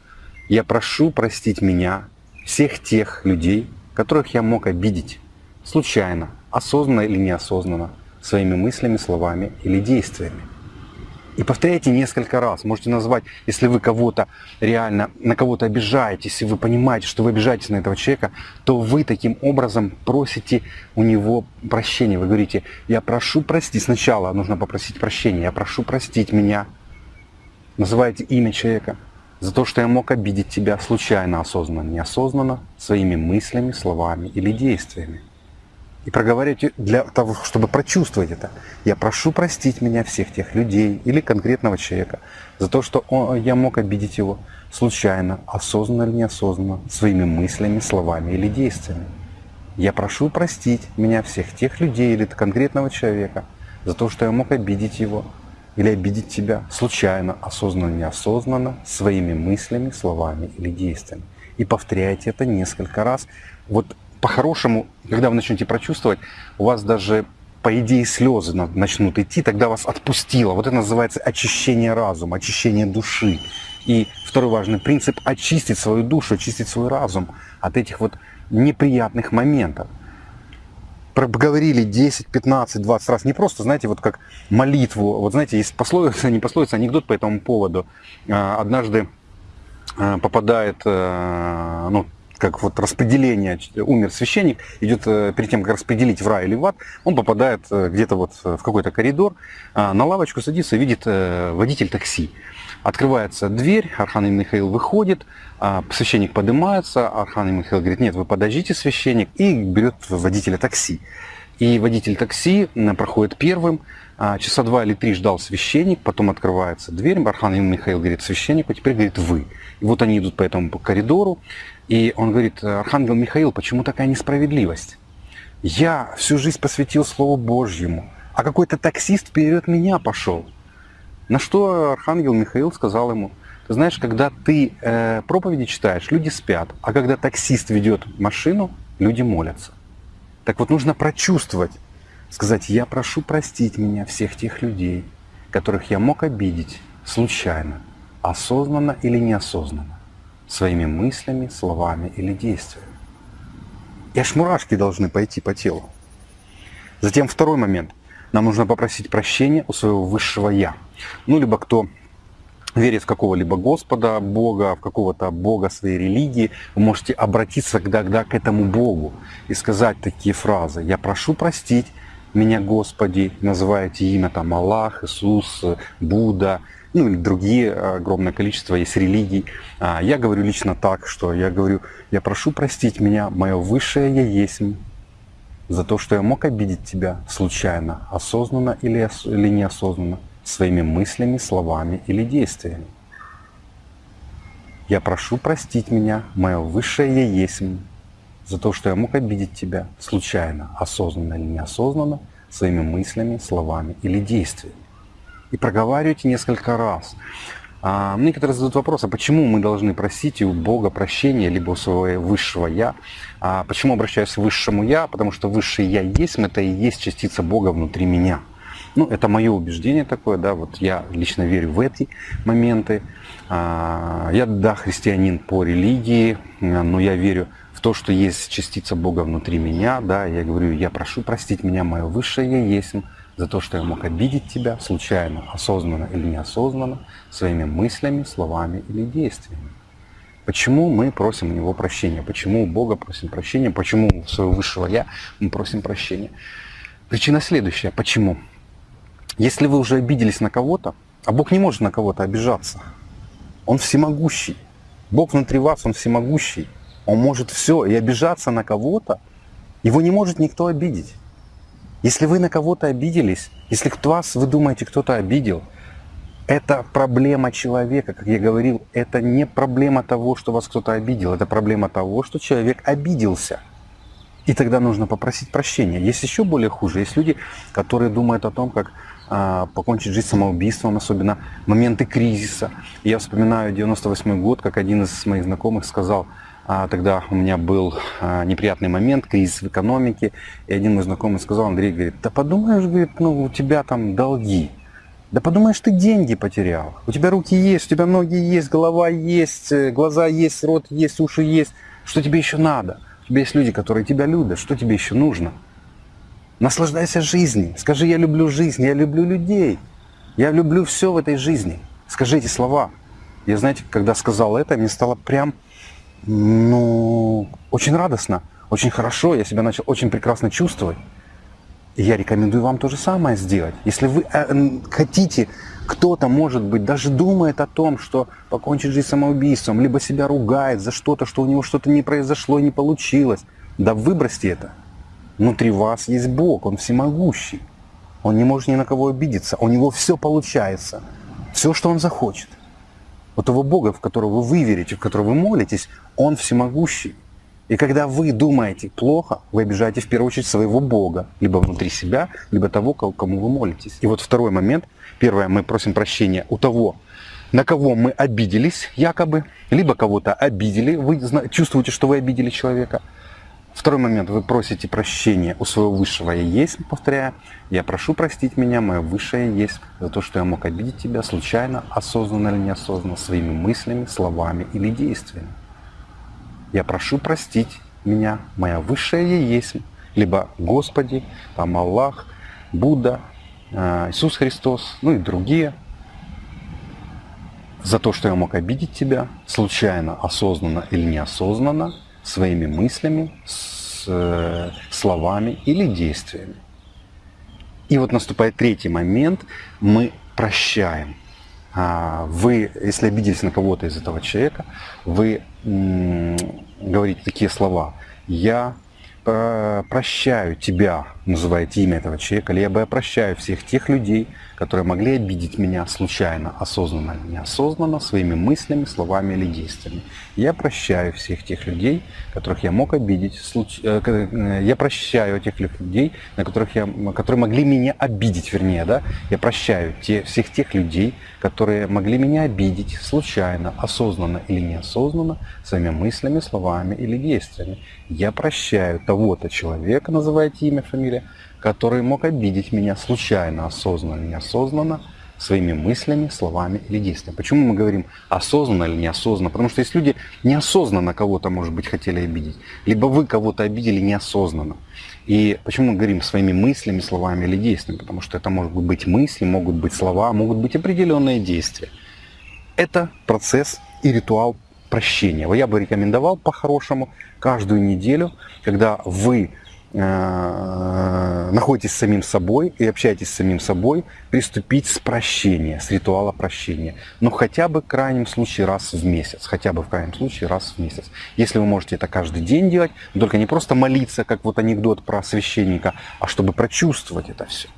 Я прошу простить меня, всех тех людей, которых я мог обидеть, случайно, осознанно или неосознанно, своими мыслями, словами или действиями. И повторяйте несколько раз. Можете назвать, если вы кого-то реально, на кого-то обижаетесь, если вы понимаете, что вы обижаетесь на этого человека, то вы таким образом просите у него прощения. Вы говорите, я прошу простить. Сначала нужно попросить прощения. Я прошу простить меня. Называете имя человека за то, что я мог обидеть тебя случайно, осознанно, неосознанно, своими мыслями, словами или действиями и проговаривать для того, чтобы прочувствовать это. Я прошу простить меня всех тех людей или конкретного человека за то, что он, я мог обидеть его случайно, осознанно или неосознанно, своими мыслями, словами или действиями. Я прошу простить меня всех тех людей или конкретного человека за то, что я мог обидеть его или обидеть тебя случайно, осознанно, или неосознанно, своими мыслями, словами или действиями. И повторяйте это несколько раз. Вот по-хорошему, когда вы начнете прочувствовать, у вас даже, по идее, слезы начнут идти, тогда вас отпустило. Вот это называется очищение разума, очищение души. И второй важный принцип – очистить свою душу, очистить свой разум от этих вот неприятных моментов. Проговорили 10, 15, 20 раз. Не просто, знаете, вот как молитву. Вот знаете, есть пословица, не пословица, анекдот по этому поводу. А, однажды а, попадает, э, ну, как вот распределение, умер священник, идет э, перед тем, как распределить в рай или в ад, он попадает э, где-то вот в какой-то коридор, а, на лавочку садится, видит э, водитель такси. Открывается дверь, Архангел Михаил выходит, а, священник поднимается, Архангел Михаил говорит, нет, вы подождите, священник, и берет водителя такси. И водитель такси проходит первым, часа два или три ждал священник, потом открывается дверь, Архангел Михаил говорит священнику, теперь говорит вы. И вот они идут по этому коридору, и он говорит, Архангел Михаил, почему такая несправедливость? Я всю жизнь посвятил Слову Божьему, а какой-то таксист вперед меня пошел. На что Архангел Михаил сказал ему, ты знаешь, когда ты э, проповеди читаешь, люди спят, а когда таксист ведет машину, люди молятся. Так вот нужно прочувствовать, сказать, я прошу простить меня всех тех людей, которых я мог обидеть случайно, осознанно или неосознанно своими мыслями, словами или действиями. И аж мурашки должны пойти по телу. Затем второй момент. Нам нужно попросить прощения у своего высшего Я. Ну, либо кто верит в какого-либо Господа, Бога, в какого-то Бога своей религии, вы можете обратиться тогда к этому Богу и сказать такие фразы. «Я прошу простить меня, Господи», называете имя там Аллах, Иисус, Будда, ну или другие огромное количество есть религий. А, я говорю лично так, что я говорю, я прошу простить меня, мое высшее Я есть, за то, что я мог обидеть тебя случайно, осознанно или, или неосознанно, своими мыслями, словами или действиями. Я прошу простить меня, мое высшее Я есть, за то, что я мог обидеть тебя случайно, осознанно или неосознанно, своими мыслями, словами или действиями и проговаривайте несколько раз. А, некоторые задают вопрос, а почему мы должны просить у Бога прощения, либо у своего высшего Я? А почему обращаюсь к высшему Я? Потому что высшее Я есть, это и есть частица Бога внутри меня. Ну, это мое убеждение такое, да, вот я лично верю в эти моменты. А, я, да, христианин по религии, но я верю то, что есть частица Бога внутри меня, да, я говорю, я прошу простить меня, мое высшее есть, за то, что я мог обидеть тебя случайно, осознанно или неосознанно, своими мыслями, словами или действиями. Почему мы просим у Него прощения? Почему у Бога просим прощения? Почему у своего высшего Я мы просим прощения? Причина следующая. Почему? Если вы уже обиделись на кого-то, а Бог не может на кого-то обижаться. Он всемогущий. Бог внутри вас, Он всемогущий. Он может все. И обижаться на кого-то, его не может никто обидеть. Если вы на кого-то обиделись, если кто вас, вы думаете, кто-то обидел, это проблема человека, как я говорил, это не проблема того, что вас кто-то обидел, это проблема того, что человек обиделся. И тогда нужно попросить прощения. Есть еще более хуже. Есть люди, которые думают о том, как а, покончить жизнь самоубийством, особенно моменты кризиса. Я вспоминаю 98 год, как один из моих знакомых сказал, тогда у меня был а, неприятный момент, кризис в экономике, и один мой знакомый сказал, Андрей, говорит, да подумаешь, говорит, ну у тебя там долги, да подумаешь, ты деньги потерял. У тебя руки есть, у тебя ноги есть, голова есть, э, глаза есть, рот есть, уши есть. Что тебе еще надо? У тебя есть люди, которые тебя любят. Что тебе еще нужно? Наслаждайся жизнью. Скажи, я люблю жизнь, я люблю людей. Я люблю все в этой жизни. Скажи эти слова. Я, знаете, когда сказал это, мне стало прям, ну, очень радостно, очень хорошо. Я себя начал очень прекрасно чувствовать. И я рекомендую вам то же самое сделать. Если вы э, хотите, кто-то, может быть, даже думает о том, что покончит жизнь самоубийством, либо себя ругает за что-то, что у него что-то не произошло, не получилось, да выбросьте это. Внутри вас есть Бог, Он всемогущий. Он не может ни на кого обидеться. У него все получается. Все, что он захочет. У того Бога, в которого вы верите, в которого вы молитесь, Он всемогущий. И когда вы думаете плохо, вы обижаете в первую очередь своего Бога, либо внутри себя, либо того, кому вы молитесь. И вот второй момент. Первое, мы просим прощения у того, на кого мы обиделись якобы, либо кого-то обидели, вы чувствуете, что вы обидели человека. Второй момент, вы просите прощения у своего высшего «Я есть», повторяю, «Я прошу простить меня, мое высшее есть, за то, что я мог обидеть тебя случайно, осознанно или неосознанно, своими мыслями, словами или действиями». Я прошу простить меня, моя высшая я есть, либо Господи, там Аллах, Будда, э, Иисус Христос, ну и другие, за то, что я мог обидеть тебя, случайно, осознанно или неосознанно, своими мыслями, с, э, словами или действиями. И вот наступает третий момент, мы прощаем. А, вы, если обиделись на кого-то из этого человека, вы говорите такие слова. Я э, прощаю тебя, называете имя этого человека, либо я прощаю всех тех людей, которые могли обидеть меня случайно, осознанно или неосознанно, своими мыслями, словами или действиями. Я прощаю всех тех людей, которых я мог обидеть. Э, э, я прощаю тех людей, на которых я, которые могли меня обидеть, вернее, да. Я прощаю те, всех тех людей, которые могли меня обидеть случайно, осознанно или неосознанно, своими мыслями, словами или действиями. Я прощаю того-то человека, называйте имя, фамилия, который мог обидеть меня случайно, осознанно, неосознанно, своими мыслями, словами или действиями. Почему мы говорим осознанно или неосознанно? Потому что есть люди неосознанно кого-то, может быть, хотели обидеть. Либо вы кого-то обидели неосознанно. И почему мы говорим своими мыслями, словами или действиями? Потому что это могут быть мысли, могут быть слова, могут быть определенные действия. Это процесс и ритуал прощения. Я бы рекомендовал по-хорошему каждую неделю, когда вы находитесь с самим собой и общаетесь с самим собой, приступить с прощения, с ритуала прощения. Но хотя бы в крайнем случае раз в месяц. Хотя бы в крайнем случае раз в месяц. Если вы можете это каждый день делать, только не просто молиться, как вот анекдот про священника, а чтобы прочувствовать это все.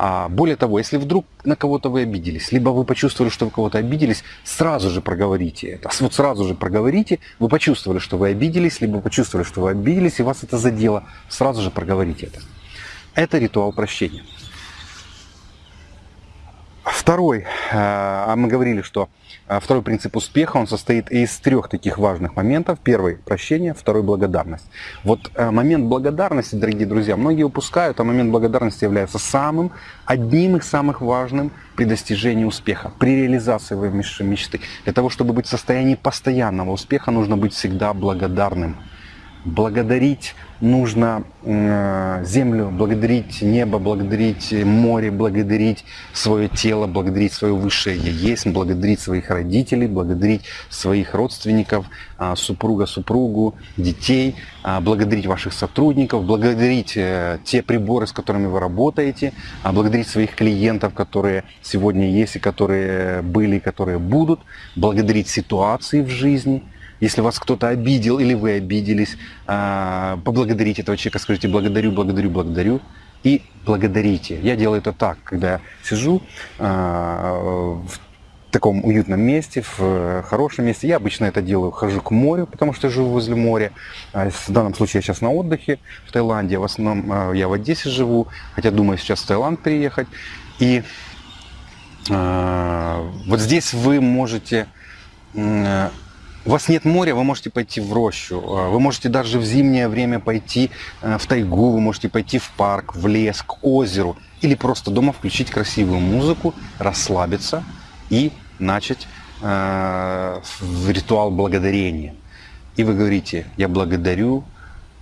А более того, если вдруг на кого-то вы обиделись, либо вы почувствовали, что вы кого-то обиделись, сразу же проговорите это. Вот сразу же проговорите, вы почувствовали, что вы обиделись, либо почувствовали, что вы обиделись, и вас это задело, сразу же проговорите это. Это ритуал прощения. Второй, э, а мы говорили, что э, второй принцип успеха, он состоит из трех таких важных моментов. Первый – прощение, второй – благодарность. Вот э, момент благодарности, дорогие друзья, многие упускают, а момент благодарности является самым, одним из самых важных при достижении успеха, при реализации своей мечты. Для того, чтобы быть в состоянии постоянного успеха, нужно быть всегда благодарным. Благодарить нужно э, землю, благодарить небо, благодарить море, благодарить свое тело, благодарить свое высшее «Я есть», благодарить своих родителей, благодарить своих родственников, э, супруга, супругу, детей, э, благодарить ваших сотрудников, благодарить э, те приборы, с которыми вы работаете, э, благодарить своих клиентов, которые сегодня есть и которые были, которые будут, благодарить ситуации в жизни – если вас кто-то обидел или вы обиделись, а, поблагодарите этого человека, скажите благодарю, благодарю, благодарю и благодарите. Я делаю это так, когда я сижу а, в таком уютном месте, в хорошем месте. Я обычно это делаю, хожу к морю, потому что живу возле моря. А, в данном случае я сейчас на отдыхе в Таиланде. В основном я в Одессе живу, хотя думаю сейчас в Таиланд переехать. И вот здесь вы можете у вас нет моря, вы можете пойти в рощу, а, вы можете даже в зимнее время пойти э, в тайгу, вы можете пойти в парк, в лес, к озеру, или просто дома включить красивую музыку, расслабиться и начать э, ритуал благодарения. И вы говорите, я благодарю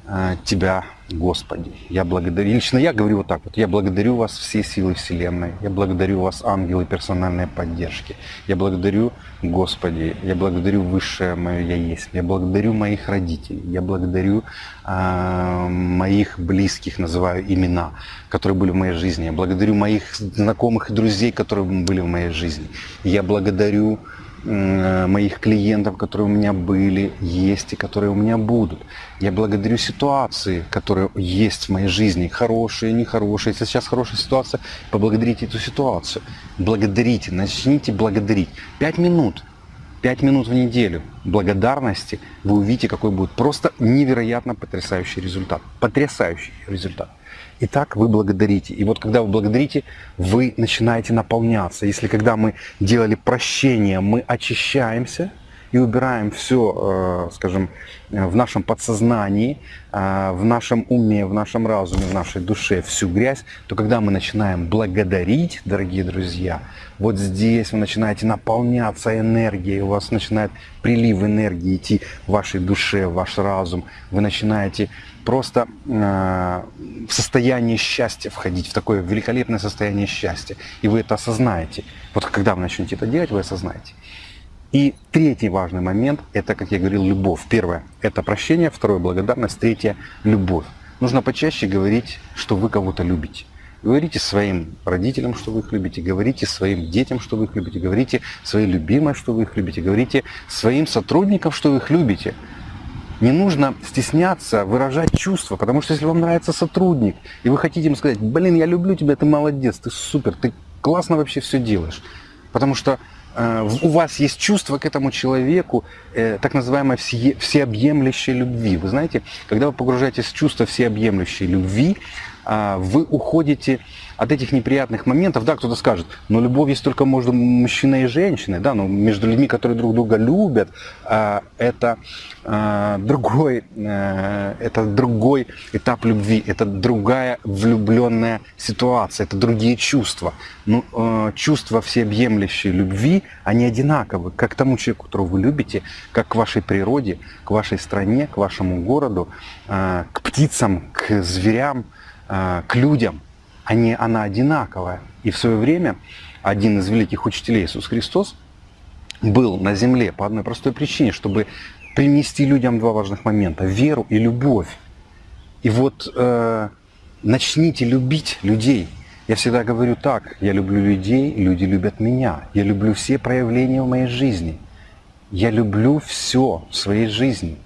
э, Тебя, Господи. Я благодарю, лично я говорю вот так вот, я благодарю вас все силы Вселенной, я благодарю вас ангелы персональной поддержки, я благодарю Господи, я благодарю Высшее мое Я Есть, я благодарю моих родителей, я благодарю э, моих близких, называю имена, которые были в моей жизни, я благодарю моих знакомых и друзей, которые были в моей жизни, я благодарю моих клиентов, которые у меня были, есть и которые у меня будут. Я благодарю ситуации, которые есть в моей жизни, хорошие, нехорошие. Если сейчас хорошая ситуация, поблагодарите эту ситуацию. Благодарите, начните благодарить. Пять минут, пять минут в неделю благодарности, вы увидите, какой будет просто невероятно потрясающий результат. Потрясающий результат. И так вы благодарите. И вот когда вы благодарите, вы начинаете наполняться. Если когда мы делали прощение, мы очищаемся и убираем все, э, скажем, в нашем подсознании, э, в нашем уме, в нашем разуме, в нашей душе всю грязь, то когда мы начинаем благодарить, дорогие друзья, вот здесь вы начинаете наполняться энергией, у вас начинает прилив энергии идти в вашей душе, в ваш разум, вы начинаете просто э, в состояние счастья входить, в такое великолепное состояние счастья. И вы это осознаете. Вот когда вы начнете это делать, вы осознаете. И третий важный момент, это, как я говорил, любовь. Первое – это прощение, второе – благодарность, третье – любовь. Нужно почаще говорить, что вы кого-то любите. Говорите своим родителям, что вы их любите, говорите своим детям, что вы их любите, говорите своей любимой, что вы их любите, говорите своим сотрудникам, что вы их любите. Не нужно стесняться выражать чувства, потому что если вам нравится сотрудник, и вы хотите ему сказать, блин, я люблю тебя, ты молодец, ты супер, ты классно вообще все делаешь. Потому что э, у вас есть чувство к этому человеку, э, так называемой все, всеобъемлющей любви. Вы знаете, когда вы погружаетесь в чувство всеобъемлющей любви, э, вы уходите от этих неприятных моментов, да, кто-то скажет, но любовь есть только между мужчиной и женщиной, да, но между людьми, которые друг друга любят, а, это а, другой, э, это другой этап любви, это другая влюбленная ситуация, это другие чувства. Ну, э, чувства всеобъемлющей любви, они одинаковы, как тому человеку, которого вы любите, как к вашей природе, к вашей стране, к вашему городу, к птицам, к зверям, к людям они, она одинаковая. И в свое время один из великих учителей Иисус Христос был на земле по одной простой причине, чтобы принести людям два важных момента – веру и любовь. И вот э, начните любить людей. Я всегда говорю так, я люблю людей, люди любят меня. Я люблю все проявления в моей жизни. Я люблю все в своей жизни.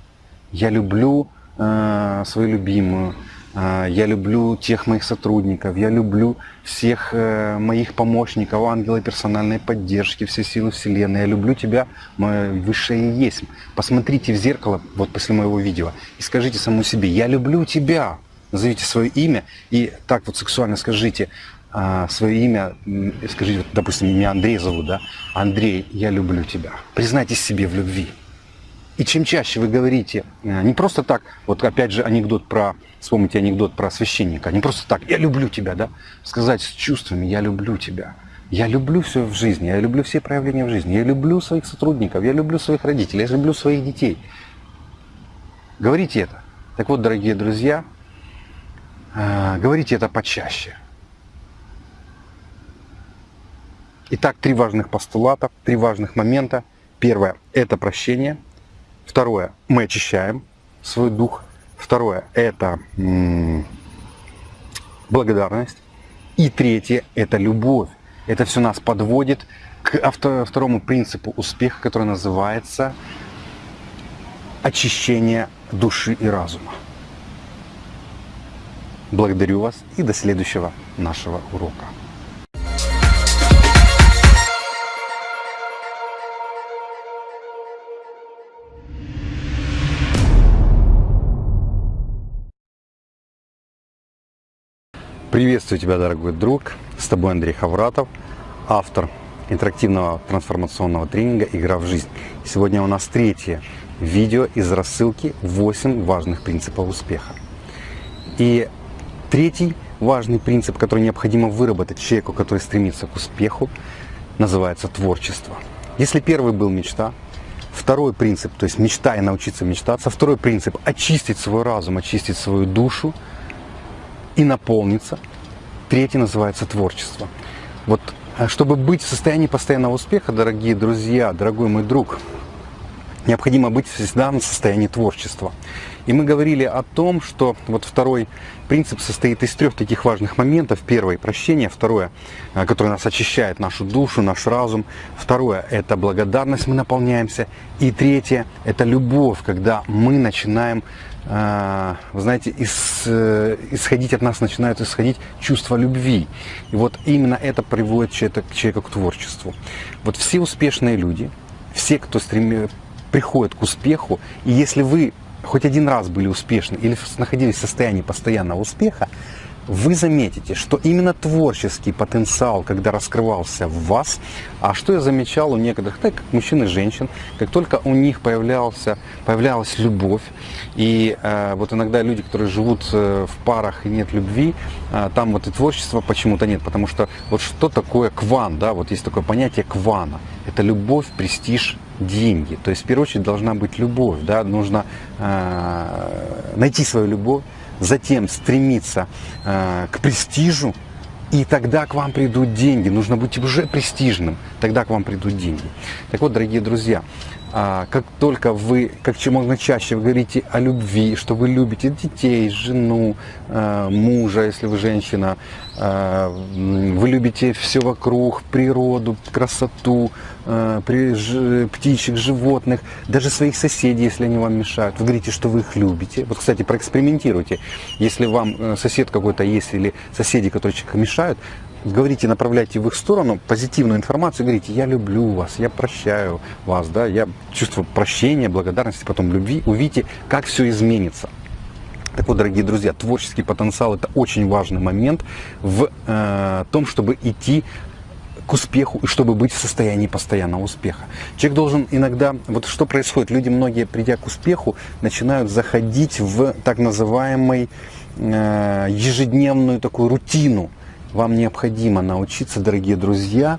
Я люблю э, свою любимую, я люблю тех моих сотрудников, я люблю всех э, моих помощников, ангелы персональной поддержки, все силы Вселенной. Я люблю тебя, мое высшее есть. Посмотрите в зеркало вот после моего видео и скажите самому себе, я люблю тебя. Назовите свое имя и так вот сексуально скажите а, свое имя, скажите, вот, допустим, меня Андрей зовут, да? Андрей, я люблю тебя. Признайтесь себе в любви. И чем чаще вы говорите, э, не просто так, вот опять же анекдот про, вспомните анекдот про священника, не просто так, я люблю тебя, да, сказать с чувствами, я люблю тебя. Я люблю все в жизни, я люблю все проявления в жизни, я люблю своих сотрудников, я люблю своих родителей, я люблю своих детей. Говорите это. Так вот, дорогие друзья, э, говорите это почаще. Итак, три важных постулата, три важных момента. Первое – это прощение. Второе – мы очищаем свой дух. Второе – это благодарность. И третье – это любовь. Это все нас подводит к второму принципу успеха, который называется очищение души и разума. Благодарю вас и до следующего нашего урока. Приветствую тебя, дорогой друг. С тобой Андрей Хавратов, автор интерактивного трансформационного тренинга «Игра в жизнь». Сегодня у нас третье видео из рассылки «8 важных принципов успеха». И третий важный принцип, который необходимо выработать человеку, который стремится к успеху, называется творчество. Если первый был мечта, второй принцип, то есть мечта и научиться мечтаться, второй принцип – очистить свой разум, очистить свою душу – и наполниться. Третий называется творчество. Вот э, чтобы быть в состоянии постоянного успеха, дорогие друзья, дорогой мой друг, необходимо быть всегда в состоянии творчества. И мы говорили о том, что вот второй принцип состоит из трех таких важных моментов. Первое – прощение. Второе, э, которое нас очищает нашу душу, наш разум. Второе – это благодарность, мы наполняемся. И третье – это любовь, когда мы начинаем вы знаете, из, э, исходить от нас начинают исходить чувство любви. И вот именно это приводит человека, человека к творчеству. Вот все успешные люди, все, кто стреми, приходит к успеху, и если вы хоть один раз были успешны или находились в состоянии постоянного успеха, вы заметите, что именно творческий потенциал, когда раскрывался в вас, а что я замечал у некоторых, так как мужчин и женщин, как только у них появлялся, появлялась любовь, и э, вот иногда люди, которые живут э, в парах и нет любви, э, там вот и творчества почему-то нет, потому что вот что такое кван, да, вот есть такое понятие квана, это любовь, престиж, деньги, то есть в первую очередь должна быть любовь, да, нужно э, найти свою любовь, затем стремиться э, к престижу, и тогда к вам придут деньги. Нужно быть уже престижным, тогда к вам придут деньги. Так вот, дорогие друзья, как только вы, как чем можно чаще вы говорите о любви, что вы любите детей, жену, а, мужа, если вы женщина, а, вы любите все вокруг, природу, красоту, птичек, животных, даже своих соседей, если они вам мешают. Вы говорите, что вы их любите. Вот, кстати, проэкспериментируйте. Если вам э, сосед какой-то есть или соседи, которые человеку мешают, говорите, направляйте в их сторону позитивную информацию, говорите, я люблю вас, я прощаю вас, да, я чувствую прощения, благодарности, потом любви, увидите, как все изменится. Так вот, дорогие друзья, творческий потенциал – это очень важный момент в э, том, чтобы идти к успеху и чтобы быть в состоянии постоянного успеха. Человек должен иногда, вот что происходит, люди многие, придя к успеху, начинают заходить в так называемый э, ежедневную такую рутину, вам необходимо научиться, дорогие друзья,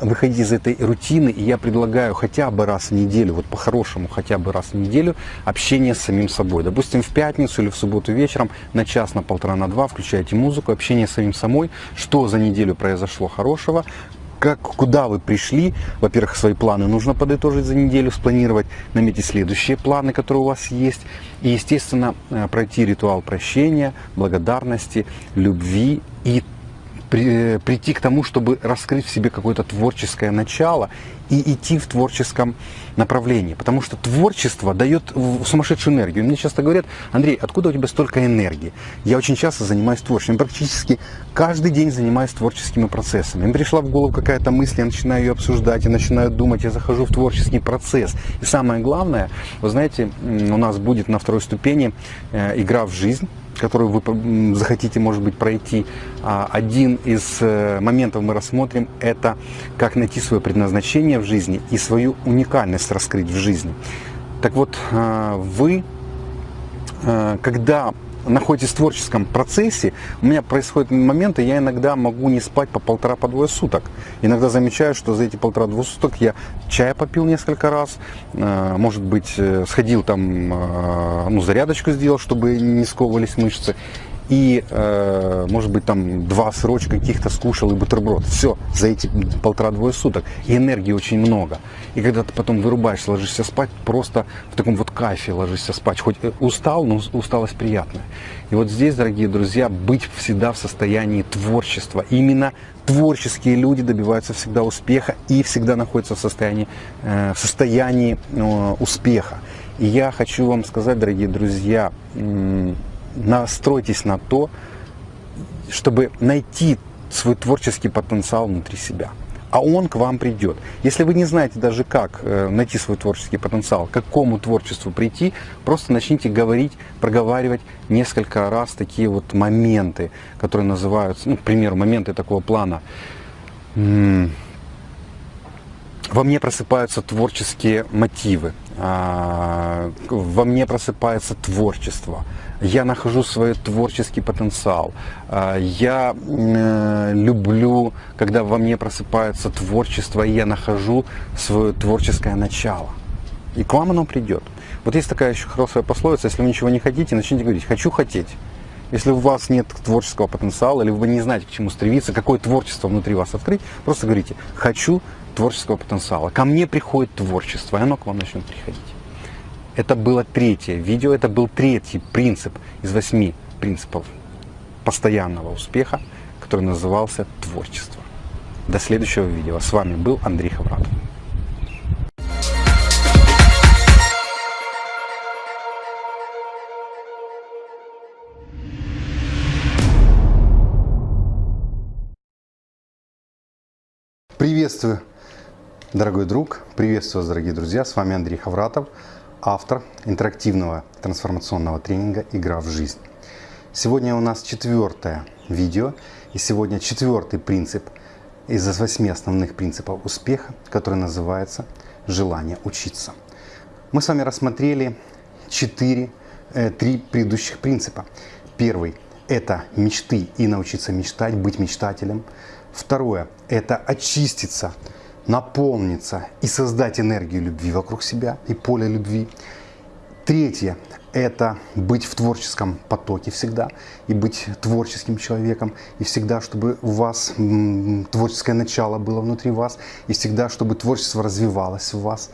выходить из этой рутины, и я предлагаю хотя бы раз в неделю, вот по-хорошему хотя бы раз в неделю, общение с самим собой. Допустим, в пятницу или в субботу вечером на час, на полтора, на два включайте музыку, общение с самим собой, что за неделю произошло хорошего, как, куда вы пришли. Во-первых, свои планы нужно подытожить за неделю, спланировать, наметить следующие планы, которые у вас есть. И, естественно, э, пройти ритуал прощения, благодарности, любви и при, прийти к тому, чтобы раскрыть в себе какое-то творческое начало и идти в творческом направлении. Потому что творчество дает сумасшедшую энергию. Мне часто говорят, Андрей, откуда у тебя столько энергии? Я очень часто занимаюсь творчеством. Практически каждый день занимаюсь творческими процессами. Мне пришла в голову какая-то мысль, я начинаю ее обсуждать, я начинаю думать, я захожу в творческий процесс. И самое главное, вы знаете, у нас будет на второй ступени э, игра в жизнь которую вы захотите, может быть, пройти. А, один из э, моментов мы рассмотрим, это как найти свое предназначение в жизни и свою уникальность раскрыть в жизни. Так вот, э, вы, э, когда находитесь в творческом процессе, у меня происходят моменты, я иногда могу не спать по полтора, по двое суток. Иногда замечаю, что за эти полтора-двое суток я чая попил несколько раз, э, может быть, э, сходил там, э, ну, зарядочку сделал, чтобы не сковывались мышцы и, э, может быть, там два сырочка каких-то скушал и бутерброд. Все, за эти полтора-двое суток. И энергии очень много. И когда ты потом вырубаешься, ложишься спать, просто в таком вот кайфе ложишься спать. Хоть устал, но усталость приятная. И вот здесь, дорогие друзья, быть всегда в состоянии творчества. Именно творческие люди добиваются всегда успеха и всегда находятся в состоянии, э, в состоянии э, успеха. И я хочу вам сказать, дорогие друзья, настройтесь на то, чтобы найти свой творческий потенциал внутри себя. А он к вам придет. Если вы не знаете даже как э, найти свой творческий потенциал, к какому творчеству прийти, просто начните говорить, проговаривать несколько раз такие вот моменты, которые называются, ну, к примеру, моменты такого плана. Во мне просыпаются творческие мотивы, а, во мне просыпается творчество я нахожу свой творческий потенциал. А, я э, люблю, когда во мне просыпается творчество, и я нахожу свое творческое начало. И к вам оно придет. Вот есть такая еще хорошая пословица, если вы ничего не хотите, начните говорить «хочу хотеть». Если у вас нет творческого потенциала, или вы не знаете, к чему стремиться, какое творчество внутри вас открыть, просто говорите «хочу творческого потенциала». Ко мне приходит творчество, и оно к вам начнет приходить. Это было третье видео, это был третий принцип из восьми принципов постоянного успеха, который назывался творчество. До следующего видео. С вами был Андрей Хавратов. Приветствую, дорогой друг, приветствую вас, дорогие друзья, с вами Андрей Хавратов автор интерактивного трансформационного тренинга «Игра в жизнь». Сегодня у нас четвертое видео, и сегодня четвертый принцип из восьми основных принципов успеха, который называется «Желание учиться». Мы с вами рассмотрели четыре, э, три предыдущих принципа. Первый – это мечты и научиться мечтать, быть мечтателем. Второе – это очиститься наполниться и создать энергию любви вокруг себя и поле любви. Третье – это быть в творческом потоке всегда и быть творческим человеком. И всегда, чтобы у вас творческое начало было внутри вас, и всегда, чтобы творчество развивалось в вас.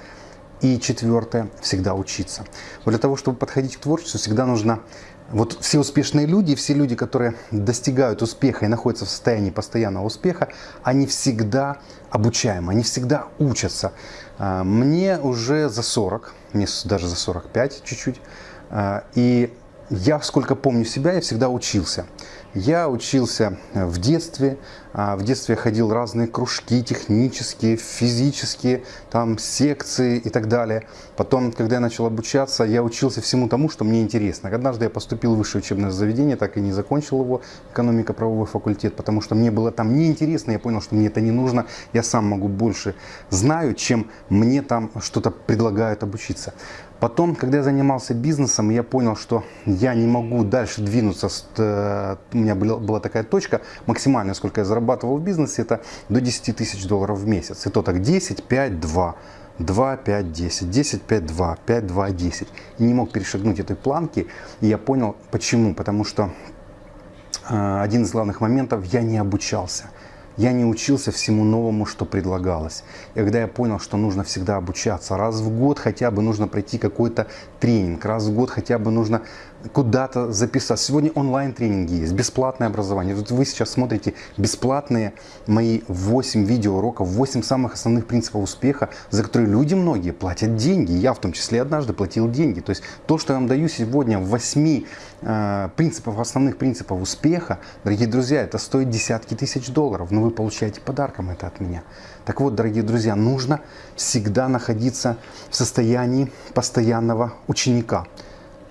И четвертое – всегда учиться. Вот для того, чтобы подходить к творчеству, всегда нужно вот все успешные люди, все люди, которые достигают успеха и находятся в состоянии постоянного успеха, они всегда обучаемы, они всегда учатся. А, мне уже за 40, мне даже за 45 чуть-чуть, а, и я сколько помню себя, я всегда учился. Я учился в детстве, а, в детстве я ходил разные кружки технические, физические, там секции и так далее. Потом, когда я начал обучаться, я учился всему тому, что мне интересно. Однажды я поступил в высшее учебное заведение, так и не закончил его, экономико-правовой факультет, потому что мне было там неинтересно, я понял, что мне это не нужно, я сам могу больше знаю, чем мне там что-то предлагают обучиться. Потом, когда я занимался бизнесом, я понял, что я не могу дальше двинуться. Э, у меня была такая точка, максимальная, сколько я зарабатывал в бизнесе, это до 10 тысяч долларов в месяц. И то так 10, 5, 2. 2, 5, 10, 10, 5, 2, 5, 2, 10. И не мог перешагнуть этой планки. И я понял, почему. Потому что э, один из главных моментов, я не обучался я не учился всему новому, что предлагалось. И когда я понял, что нужно всегда обучаться, раз в год хотя бы нужно пройти какой-то тренинг, раз в год хотя бы нужно куда-то записаться. Сегодня онлайн-тренинги есть, бесплатное образование. Тут вы сейчас смотрите бесплатные мои 8 видеоуроков, 8 самых основных принципов успеха, за которые люди многие платят деньги. Я в том числе однажды платил деньги. То есть то, что я вам даю сегодня в 8 э, принципов, основных принципов успеха, дорогие друзья, это стоит десятки тысяч долларов, но вы получаете подарком это от меня. Так вот, дорогие друзья, нужно всегда находиться в состоянии постоянного ученика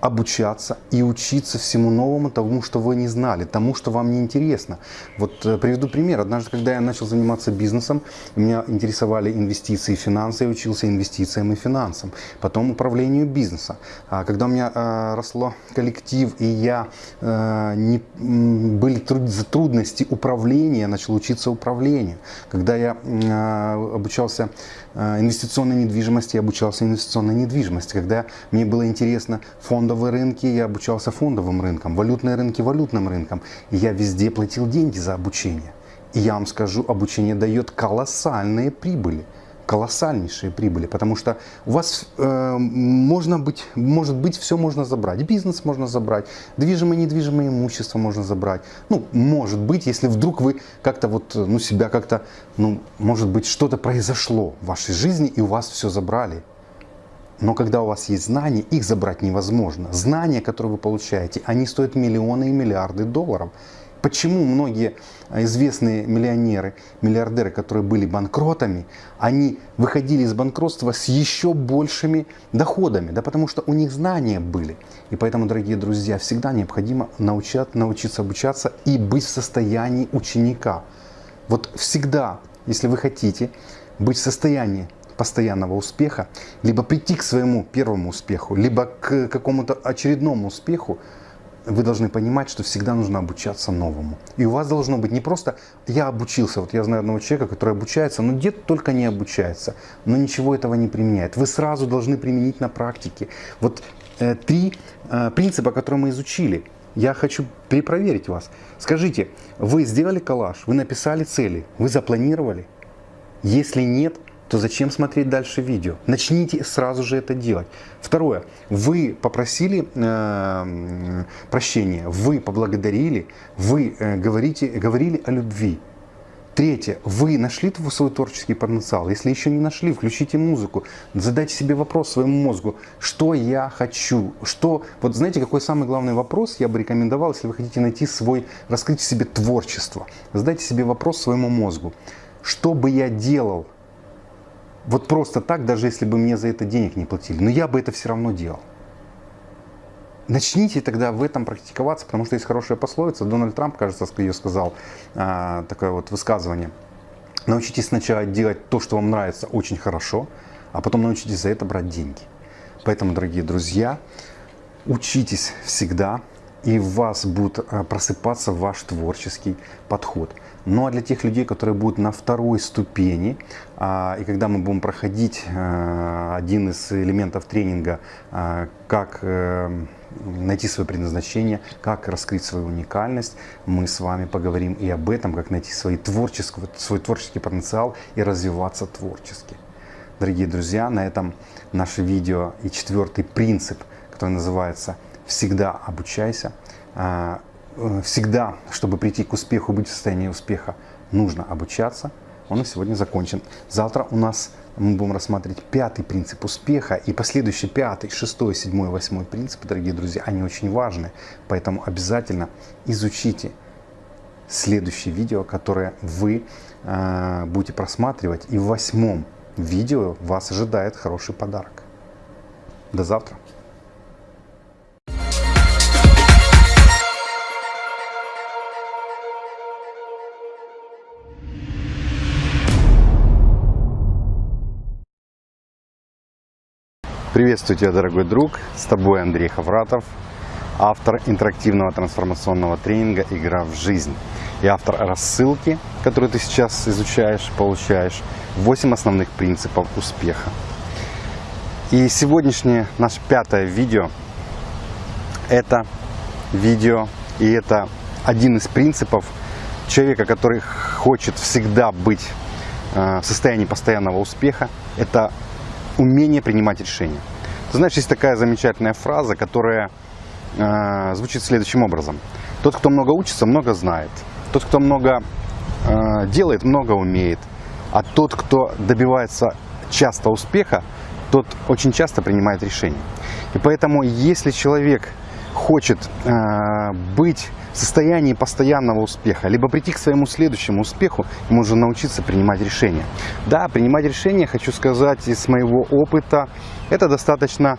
обучаться и учиться всему новому, тому, что вы не знали, тому, что вам не интересно. Вот э, приведу пример. Однажды, когда я начал заниматься бизнесом, меня интересовали инвестиции и финансы, я учился инвестициям и финансам, потом управлению бизнеса. А когда у меня э, росло коллектив и я э, не, были труд, трудности управления, я начал учиться управлению. Когда я э, обучался инвестиционной недвижимости, я обучался инвестиционной недвижимости. Когда мне было интересно фондовые рынки, я обучался фондовым рынкам, валютные рынки валютным рынкам. И я везде платил деньги за обучение. И я вам скажу, обучение дает колоссальные прибыли колоссальнейшие прибыли, потому что у вас э, можно быть, может быть все можно забрать, бизнес можно забрать, движимое и недвижимое имущество можно забрать. Ну, может быть, если вдруг вы как-то вот, ну, себя как-то, ну, может быть, что-то произошло в вашей жизни и у вас все забрали. Но когда у вас есть знания, их забрать невозможно. Знания, которые вы получаете, они стоят миллионы и миллиарды долларов. Почему многие известные миллионеры, миллиардеры, которые были банкротами, они выходили из банкротства с еще большими доходами? Да потому что у них знания были. И поэтому, дорогие друзья, всегда необходимо научать, научиться обучаться и быть в состоянии ученика. Вот всегда, если вы хотите быть в состоянии постоянного успеха, либо прийти к своему первому успеху, либо к какому-то очередному успеху, вы должны понимать, что всегда нужно обучаться новому. И у вас должно быть не просто «я обучился». Вот я знаю одного человека, который обучается, но где-то только не обучается, но ничего этого не применяет. Вы сразу должны применить на практике. Вот э, три э, принципа, которые мы изучили. Я хочу перепроверить вас. Скажите, вы сделали коллаж, вы написали цели, вы запланировали? Если нет, то зачем смотреть дальше видео? Начните сразу же это делать. Второе. Вы попросили э, прощения, вы поблагодарили, вы э, говорите, говорили о любви. Третье. Вы нашли свой творческий потенциал? Если еще не нашли, включите музыку. Задайте себе вопрос своему мозгу. Что я хочу? Что... Вот знаете, какой самый главный вопрос я бы рекомендовал, если вы хотите найти свой, раскрыть себе творчество? Задайте себе вопрос своему мозгу. Что бы я делал, вот просто так, даже если бы мне за это денег не платили. Но я бы это все равно делал. Начните тогда в этом практиковаться, потому что есть хорошая пословица. Дональд Трамп, кажется, ее сказал, а, такое вот высказывание. Научитесь сначала делать то, что вам нравится очень хорошо, а потом научитесь за это брать деньги. Поэтому, дорогие друзья, учитесь всегда, и в вас будет а, просыпаться ваш творческий подход. Ну а для тех людей, которые будут на второй ступени, и когда мы будем проходить а, один из элементов тренинга, как э, найти свое предназначение, как раскрыть свою уникальность, мы с вами поговорим и об этом, как найти свой творческий, свой творческий потенциал и развиваться творчески. Дорогие друзья, на этом наше видео и четвертый принцип, который называется «Всегда обучайся», Э, всегда, чтобы прийти к успеху, быть в состоянии успеха, нужно обучаться. Он на сегодня закончен. Завтра у нас мы будем рассматривать пятый принцип успеха и последующий пятый, шестой, седьмой, восьмой принципы, дорогие друзья, они очень важны. Поэтому обязательно изучите следующее видео, которое вы э, будете просматривать. И в восьмом видео вас ожидает хороший подарок. До завтра. Приветствую тебя, дорогой друг. С тобой Андрей Хавратов, автор интерактивного трансформационного тренинга «Игра в жизнь» и автор рассылки, которую ты сейчас изучаешь, получаешь, 8 основных принципов успеха. И сегодняшнее наше пятое видео – это видео, и это один из принципов человека, который хочет всегда быть э, в состоянии постоянного успеха, это умение принимать решения. Ты знаешь, есть такая замечательная фраза, которая э, звучит следующим образом. Тот, кто много учится, много знает. Тот, кто много э, делает, много умеет. А тот, кто добивается часто успеха, тот очень часто принимает решения. И поэтому, если человек хочет э, быть в состоянии постоянного успеха, либо прийти к своему следующему успеху, ему нужно научиться принимать решения. Да, принимать решения, хочу сказать, из моего опыта, это достаточно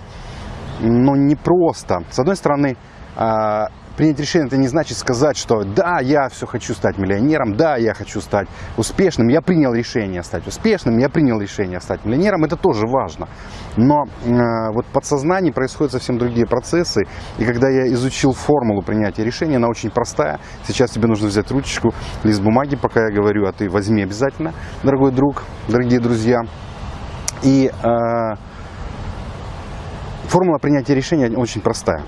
но не просто. С одной стороны, а, принять решение это не значит сказать, что да, я все хочу стать миллионером, да, я хочу стать успешным, я принял решение стать успешным, я принял решение стать миллионером, это тоже важно. Но э, вот в подсознании происходят совсем другие процессы, и когда я изучил формулу принятия решения, она очень простая. Сейчас тебе нужно взять ручечку, лист бумаги, пока я говорю, а ты возьми обязательно, дорогой друг, дорогие друзья. И э, формула принятия решения очень простая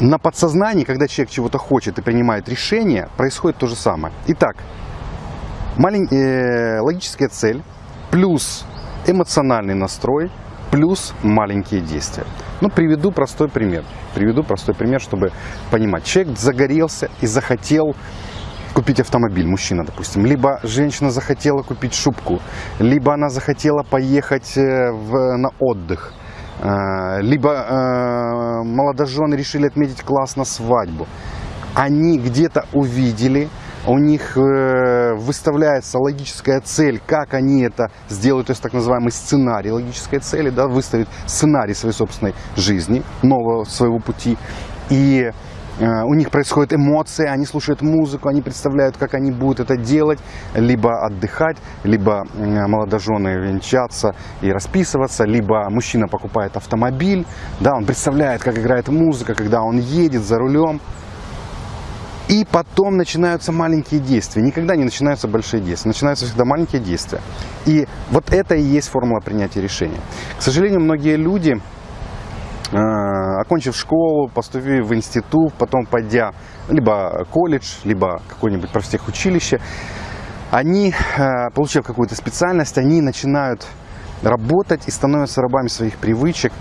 на подсознании, когда человек чего-то хочет и принимает решение, происходит то же самое. Итак, малень... э, логическая цель плюс эмоциональный настрой плюс маленькие действия. Ну, приведу простой пример. Приведу простой пример, чтобы понимать. Человек загорелся и захотел купить автомобиль, мужчина, допустим. Либо женщина захотела купить шубку, либо она захотела поехать э, в, на отдых – либо э, молодожены решили отметить классно свадьбу. Они где-то увидели, у них э, выставляется логическая цель, как они это сделают, то есть так называемый сценарий логической цели, да, выставить сценарий своей собственной жизни, нового своего пути. И у них происходят эмоции, они слушают музыку, они представляют, как они будут это делать, либо отдыхать, либо молодожены венчаться и расписываться, либо мужчина покупает автомобиль, да, он представляет, как играет музыка, когда он едет за рулем. И потом начинаются маленькие действия. Никогда не начинаются большие действия. Начинаются всегда маленькие действия. И вот это и есть формула принятия решения. К сожалению, многие люди Э, окончив школу, поступив в институт, потом пойдя либо колледж, либо какое-нибудь профтехучилище, они, э, получив какую-то специальность, они начинают работать и становятся рабами своих привычек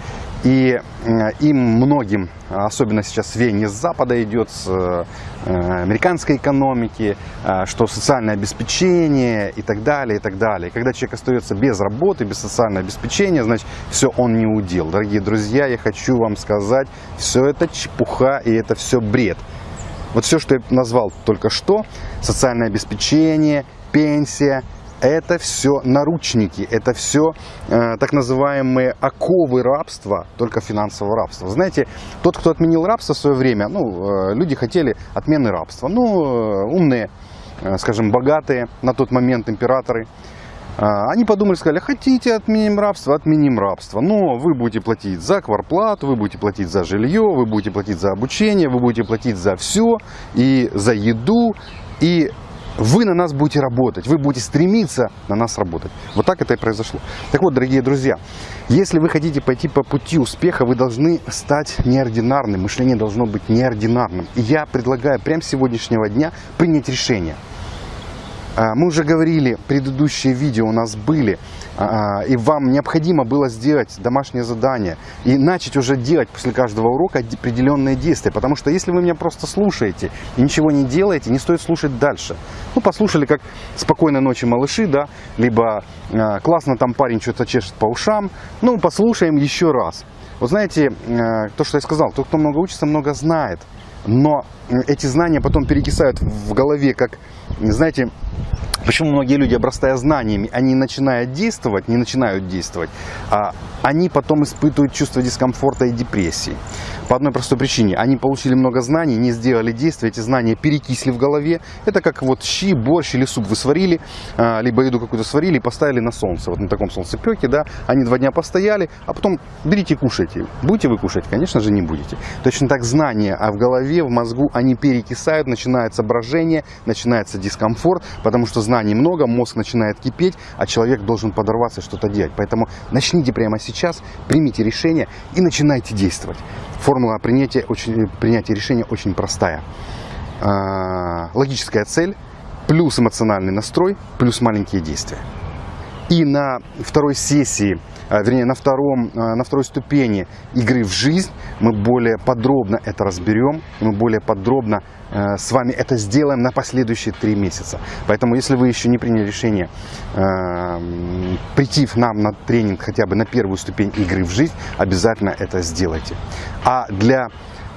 и э, им многим, особенно сейчас веяние с Запада идет, с э, американской экономики, э, что социальное обеспечение и так далее, и так далее. Когда человек остается без работы, без социального обеспечения, значит, все он не удел. Дорогие друзья, я хочу вам сказать, все это чепуха и это все бред. Вот все, что я назвал только что, социальное обеспечение, пенсия, это все наручники, это все э, так называемые оковы рабства, только финансового рабства. Знаете, тот, кто отменил рабство в свое время, ну, э, люди хотели отмены рабства. Ну, э, умные, э, скажем, богатые на тот момент императоры, э, они подумали, сказали, хотите отменим рабство, отменим рабство. Но вы будете платить за кварплату, вы будете платить за жилье, вы будете платить за обучение, вы будете платить за все, и за еду, и вы на нас будете работать, вы будете стремиться на нас работать. Вот так это и произошло. Так вот, дорогие друзья, если вы хотите пойти по пути успеха, вы должны стать неординарным, мышление должно быть неординарным. И я предлагаю прямо с сегодняшнего дня принять решение. А, мы уже говорили, предыдущие видео у нас были, и вам необходимо было сделать домашнее задание и начать уже делать после каждого урока определенные действия. Потому что если вы меня просто слушаете и ничего не делаете, не стоит слушать дальше. Ну, послушали, как «Спокойной ночи, малыши», да, либо а, «Классно там парень что-то чешет по ушам». Ну, послушаем еще раз. Вот знаете, то, что я сказал, тот, кто много учится, много знает. Но эти знания потом перекисают в голове, как, знаете, Почему многие люди, обрастая знаниями, они начинают действовать, не начинают действовать, а они потом испытывают чувство дискомфорта и депрессии. По одной простой причине. Они получили много знаний, не сделали действия, эти знания перекисли в голове. Это как вот щи, борщ или суп вы сварили, а, либо еду какую-то сварили и поставили на солнце. Вот на таком солнцепеке, да, они два дня постояли, а потом берите кушайте. Будете вы кушать? Конечно же не будете. Точно так знания, а в голове, в мозгу они перекисают, начинается брожение, начинается дискомфорт, потому что знаний много, мозг начинает кипеть, а человек должен подорваться и что-то делать. Поэтому начните прямо сейчас, примите решение и начинайте действовать. Формула принятия, очень, принятия решения очень простая. А, логическая цель, плюс эмоциональный настрой, плюс маленькие действия. И на второй сессии, а, вернее на, втором, а, на второй ступени игры в жизнь мы более подробно это разберем, мы более подробно с вами это сделаем на последующие три месяца. Поэтому, если вы еще не приняли решение прийти к нам на тренинг хотя бы на первую ступень игры в жизнь, обязательно это сделайте. А для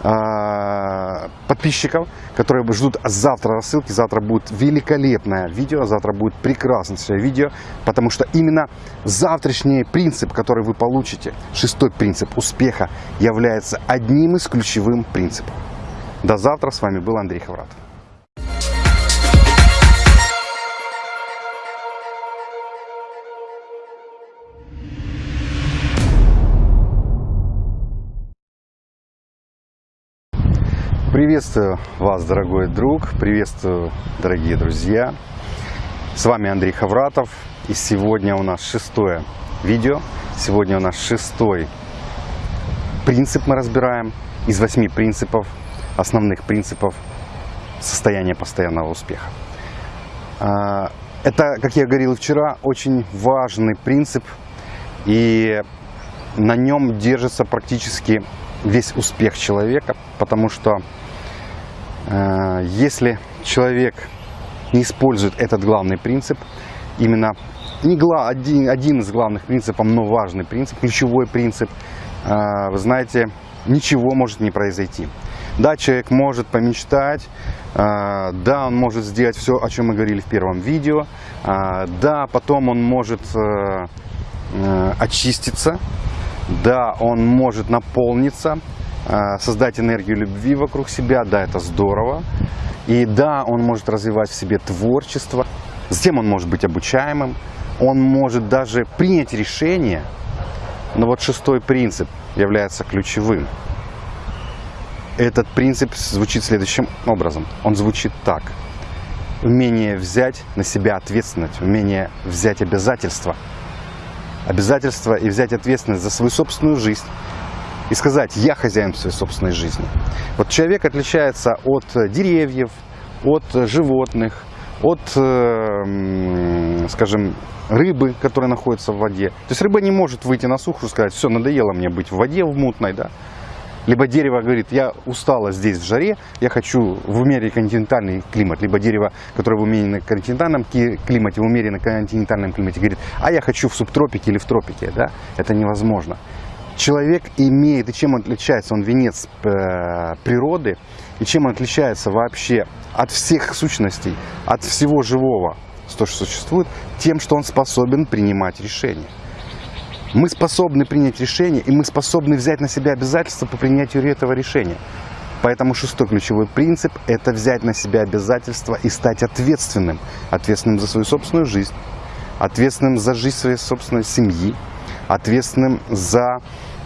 э, подписчиков, которые ждут завтра рассылки. Завтра будет великолепное видео, завтра будет прекрасное видео, потому что именно завтрашний принцип, который вы получите, шестой принцип успеха, является одним из ключевых принципов. До завтра. С вами был Андрей Хавратов. Приветствую вас, дорогой друг, приветствую, дорогие друзья. С вами Андрей Хавратов, и сегодня у нас шестое видео. Сегодня у нас шестой принцип мы разбираем из восьми принципов, основных принципов состояния постоянного успеха. А, это, как я говорил вчера, очень важный принцип, и на нем держится практически весь успех человека, потому что э, если человек не использует этот главный принцип, именно не гла, один, один из главных принципов, но важный принцип, ключевой принцип, э, вы знаете, ничего может не произойти. Да, человек может помечтать, э, да, он может сделать все, о чем мы говорили в первом видео, э, да, потом он может э, э очиститься, да, он может наполниться, э, создать энергию любви вокруг себя, да, это здорово. И да, он может развивать в себе творчество, затем он может быть обучаемым, он может даже принять решение. Но вот шестой принцип является ключевым. Этот принцип звучит следующим образом. Он звучит так. Умение взять на себя ответственность, умение взять обязательства – обязательства и взять ответственность за свою собственную жизнь и сказать, я хозяин своей собственной жизни. Вот человек отличается от деревьев, от животных, от, э, скажем, рыбы, которая находится в воде. То есть рыба не может выйти на сушу и сказать, все, надоело мне быть в воде в мутной, да, либо дерево говорит, я устала здесь в жаре, я хочу в умеренный континентальный климат. Либо дерево, которое в умеренном континентальном климате, в умеренном континентальном климате говорит, а я хочу в субтропике или в тропике. Да? Это невозможно. Человек имеет, и чем он отличается, он венец э, природы, и чем он отличается вообще от всех сущностей, от всего живого, что существует, тем, что он способен принимать решения. Мы способны принять решение, и мы способны взять на себя обязательства по принятию этого решения. Поэтому шестой ключевой принцип – это взять на себя обязательства и стать ответственным. Ответственным за свою собственную жизнь, ответственным за жизнь своей собственной семьи, ответственным за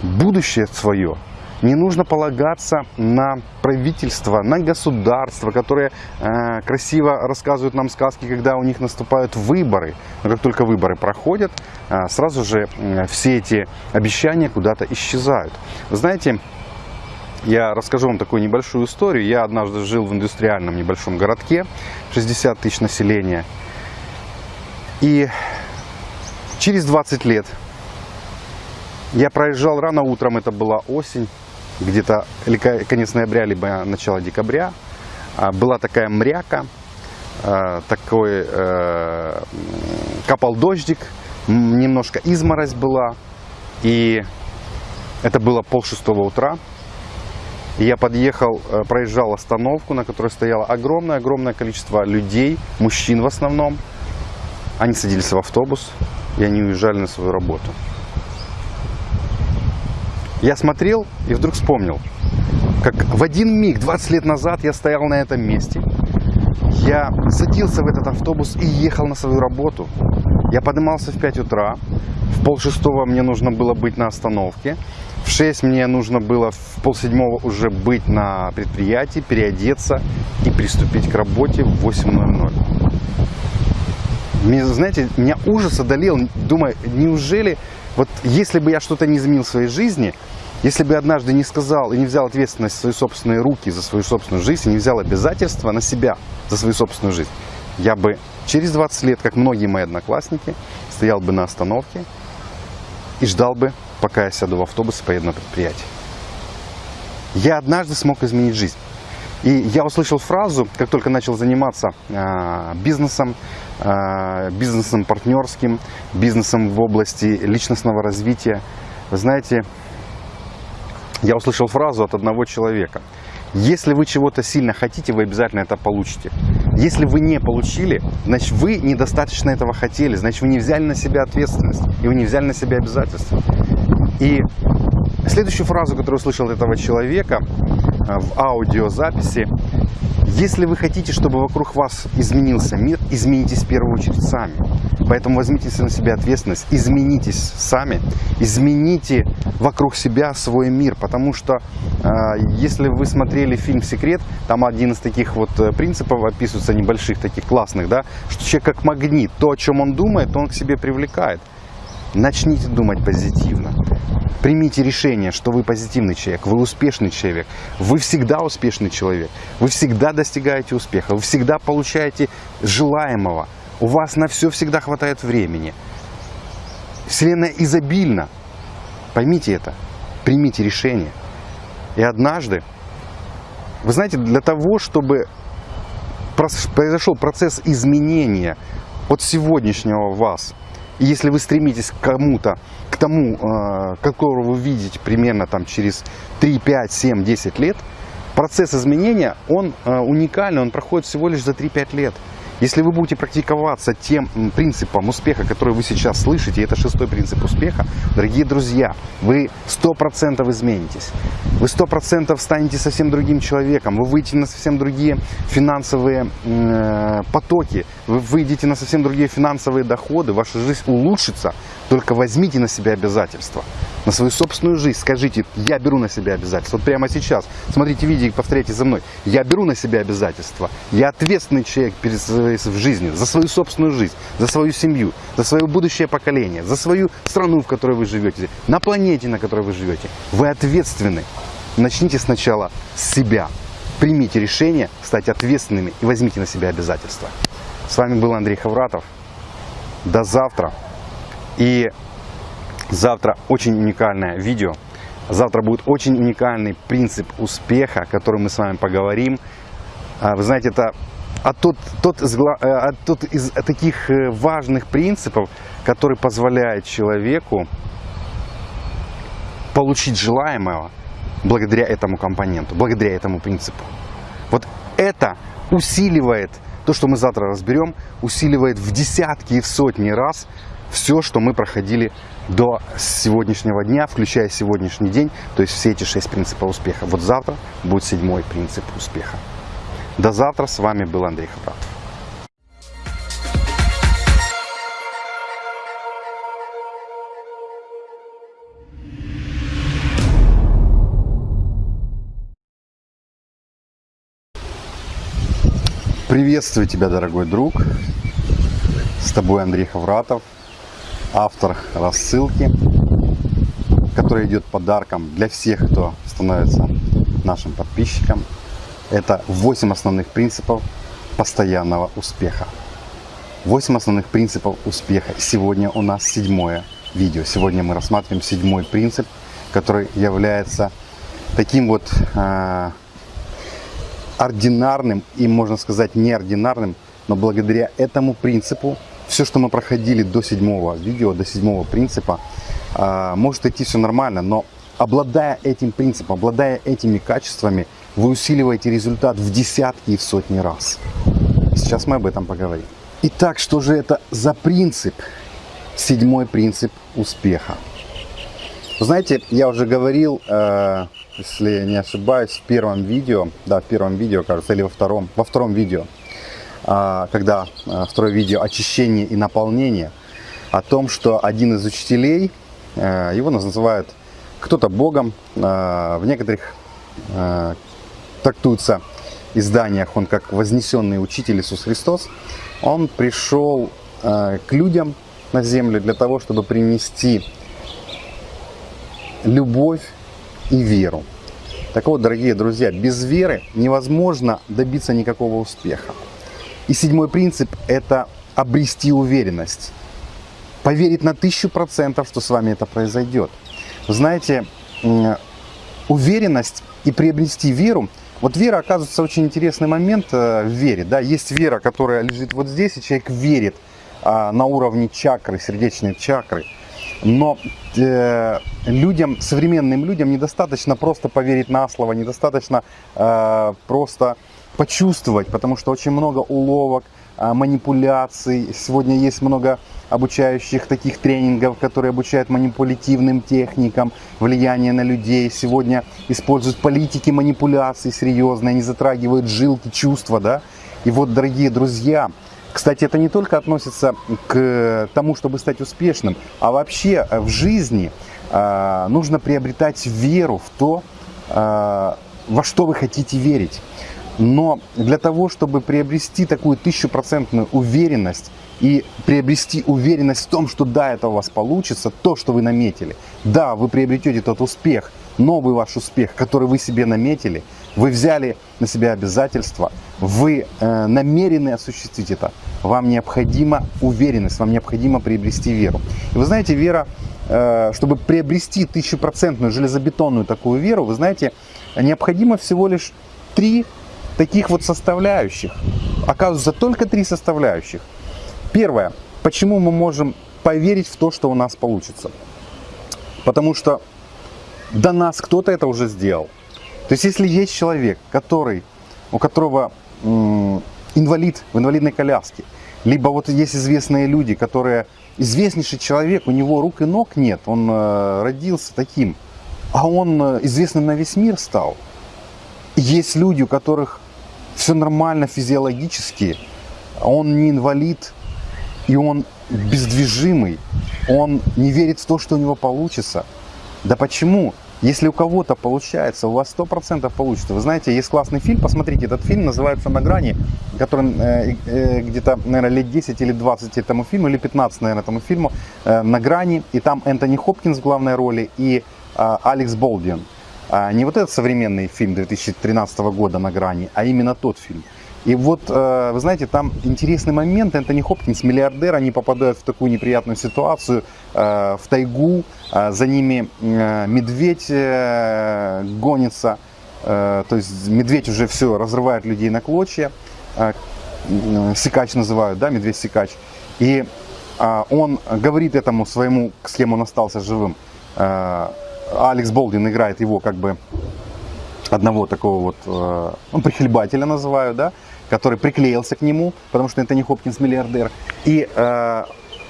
будущее свое – не нужно полагаться на правительство, на государство, которые э, красиво рассказывают нам сказки, когда у них наступают выборы. Но как только выборы проходят, э, сразу же э, все эти обещания куда-то исчезают. Вы знаете, я расскажу вам такую небольшую историю. Я однажды жил в индустриальном небольшом городке, 60 тысяч населения. И через 20 лет я проезжал рано утром, это была осень, где-то конец ноября, либо начало декабря. А, была такая мряка, а, такой э, капал дождик, немножко изморозь была. И это было пол шестого утра. я подъехал, э, проезжал остановку, на которой стояло огромное-огромное количество людей, мужчин в основном. Они садились в автобус, и они уезжали на свою работу. Я смотрел и вдруг вспомнил, как в один миг, 20 лет назад, я стоял на этом месте. Я садился в этот автобус и ехал на свою работу. Я поднимался в 5 утра, в пол шестого мне нужно было быть на остановке, в 6 мне нужно было в пол седьмого уже быть на предприятии, переодеться и приступить к работе в 8.00. Мне, знаете, меня ужас одолел, думаю, неужели, вот если бы я что-то не изменил в своей жизни – если бы я однажды не сказал и не взял ответственность в свои собственные руки за свою собственную жизнь, и не взял обязательства на себя за свою собственную жизнь, я бы через 20 лет, как многие мои одноклассники, стоял бы на остановке и ждал бы, пока я сяду в автобус и поеду на предприятие. Я однажды смог изменить жизнь. И я услышал фразу, как только начал заниматься э, бизнесом, э, бизнесом партнерским, бизнесом в области личностного развития. Вы знаете, я услышал фразу от одного человека. Если вы чего-то сильно хотите, вы обязательно это получите. Если вы не получили, значит вы недостаточно этого хотели, значит вы не взяли на себя ответственность и вы не взяли на себя обязательства. И следующую фразу, которую услышал от этого человека в аудиозаписи, если вы хотите, чтобы вокруг вас изменился мир, изменитесь в первую очередь сами. Поэтому возьмите на себя ответственность, изменитесь сами, измените вокруг себя свой мир. Потому что э, если вы смотрели фильм «Секрет», там один из таких вот э, принципов описывается, небольших, таких классных, да, что человек как магнит, то, о чем он думает, он к себе привлекает. Начните думать позитивно. Примите решение, что вы позитивный человек, вы успешный человек, вы всегда успешный человек, вы всегда достигаете успеха, вы всегда получаете желаемого, у вас на все всегда хватает времени. Вселенная изобильна. Поймите это, примите решение. И однажды, вы знаете, для того, чтобы произошел процесс изменения от сегодняшнего вас, если вы стремитесь к кому-то, тому, э, которого вы видите примерно там через 3, 5, 7, 10 лет, процесс изменения, он э, уникальный, он проходит всего лишь за 3-5 лет. Если вы будете практиковаться тем принципом успеха, который вы сейчас слышите, это шестой принцип успеха, дорогие друзья, вы 100% изменитесь. Вы 100% станете совсем другим человеком, вы выйдете на совсем другие финансовые э, потоки, вы выйдете на совсем другие финансовые доходы, ваша жизнь улучшится, только возьмите на себя обязательства на свою собственную жизнь скажите, я беру на себя обязательства. Вот прямо сейчас, смотрите видео и повторяйте за мной. Я беру на себя обязательства. Я ответственный человек перед в жизни, за свою собственную жизнь, за свою семью, за свое будущее поколение, за свою страну, в которой вы живете, на планете, на которой вы живете. Вы ответственны. Начните сначала с себя. Примите решение стать ответственными и возьмите на себя обязательства. С вами был Андрей Хавратов. До завтра. И Завтра очень уникальное видео. Завтра будет очень уникальный принцип успеха, о котором мы с вами поговорим. А, вы знаете, это а тот, тот, из, а тот из таких э, важных принципов, который позволяет человеку получить желаемого благодаря этому компоненту, благодаря этому принципу. Вот это усиливает, то, что мы завтра разберем, усиливает в десятки и в сотни раз все, что мы проходили до сегодняшнего дня, включая сегодняшний день, то есть все эти шесть принципов успеха. Вот завтра будет седьмой принцип успеха. До завтра. С вами был Андрей Хабратов. Приветствую тебя, дорогой друг. С тобой Андрей Хавратов автор рассылки, которая идет подарком для всех, кто становится нашим подписчиком. Это 8 основных принципов постоянного успеха. 8 основных принципов успеха. Сегодня у нас седьмое видео. Сегодня мы рассматриваем седьмой принцип, который является таким вот э, ординарным и, можно сказать, неординарным, но благодаря этому принципу все, что мы проходили до седьмого видео, до седьмого принципа, а, может идти все нормально, но обладая этим принципом, обладая этими качествами, вы усиливаете результат в десятки и в сотни раз. Сейчас мы об этом поговорим. Итак, что же это за принцип? Седьмой принцип успеха. знаете, я уже говорил, э, если не ошибаюсь, в первом видео, да, в первом видео, кажется, или во втором, во втором видео, когда а, второе видео очищение и наполнение, о том, что один из учителей, а, его называют кто-то Богом, в некоторых трактуется изданиях он как вознесенный учитель Иисус Христос, он пришел к людям на землю для того, чтобы принести любовь и веру. Так вот, дорогие друзья, без веры невозможно добиться никакого успеха. И седьмой принцип – это обрести уверенность. Поверить на тысячу процентов, что с вами это произойдет. Знаете, уверенность и приобрести веру. Вот вера, оказывается, очень интересный момент э, в вере. Да? Есть вера, которая лежит вот здесь, и человек верит а, на уровне чакры, сердечной чакры. Но э, людям, современным людям недостаточно просто поверить на слово, недостаточно э, просто почувствовать, потому что очень много уловок, э, манипуляций. Сегодня есть много обучающих таких тренингов, которые обучают манипулятивным техникам, влияние на людей. Сегодня используют политики манипуляции серьезные, они затрагивают жилки, чувства, да. И вот, дорогие друзья, кстати, это не только относится к тому, чтобы стать успешным, а вообще в жизни э, нужно приобретать веру в то, э, во что вы хотите верить. Но для того, чтобы приобрести такую тысячупроцентную уверенность и приобрести уверенность в том, что да, это у вас получится, то, что вы наметили, да, вы приобретете тот успех, новый ваш успех, который вы себе наметили, вы взяли на себя обязательства, вы э, намерены осуществить это, вам необходима уверенность, вам необходимо приобрести веру. И вы знаете, вера, э, чтобы приобрести тысячупроцентную железобетонную такую веру, вы знаете, необходимо всего лишь три таких вот составляющих. Оказывается, только три составляющих. Первое. Почему мы можем поверить в то, что у нас получится? Потому что до нас кто-то это уже сделал. То есть, если есть человек, который, у которого инвалид в инвалидной коляске, либо вот есть известные люди, которые, известнейший человек, у него рук и ног нет, он э, родился таким, а он э, известным на весь мир стал. Есть люди, у которых все нормально физиологически, он не инвалид, и он бездвижимый, он не верит в то, что у него получится. Да почему? Если у кого-то получается, у вас сто процентов получится. Вы знаете, есть классный фильм, посмотрите, этот фильм называется «На грани», который э, э, где-то, наверное, лет 10 или 20 этому фильму, или 15, наверное, этому фильму, э, «На грани», и там Энтони Хопкинс в главной роли и э, Алекс Болдин. А не вот этот современный фильм 2013 года «На грани», а именно тот фильм. И вот, э, вы знаете, там интересный момент. Энтони Хопкинс, миллиардер, они попадают в такую неприятную ситуацию, э, в тайгу, э, за ними медведь гонится, то есть медведь уже все разрывает людей на клочья, сикач называют, да, медведь-сикач. И он говорит этому своему, с кем он остался живым, Алекс Болдин играет его как бы одного такого вот, ну, прихлебателя называю, да, который приклеился к нему, потому что это не Хопкинс миллиардер. И э,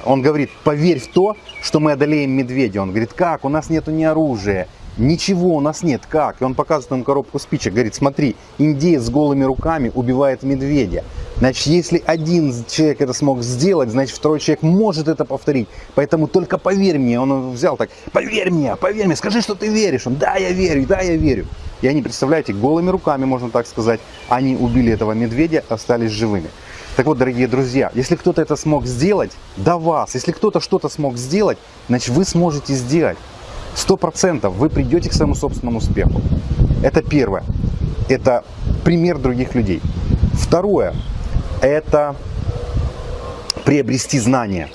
он говорит, поверь в то, что мы одолеем медведя. Он говорит, как, у нас нету ни оружия, ничего у нас нет, как? И он показывает ему коробку спичек, говорит, смотри, индеец с голыми руками убивает медведя. Значит, если один человек это смог сделать, значит, второй человек может это повторить. Поэтому только поверь мне. Он взял так, поверь мне, поверь мне, скажи, что ты веришь. Он, да, я верю, да, я верю. И они, представляете, голыми руками, можно так сказать, они убили этого медведя, остались живыми. Так вот, дорогие друзья, если кто-то это смог сделать, до вас, если кто-то что-то смог сделать, значит вы сможете сделать. Сто процентов вы придете к своему собственному успеху. Это первое. Это пример других людей. Второе. Это приобрести знания.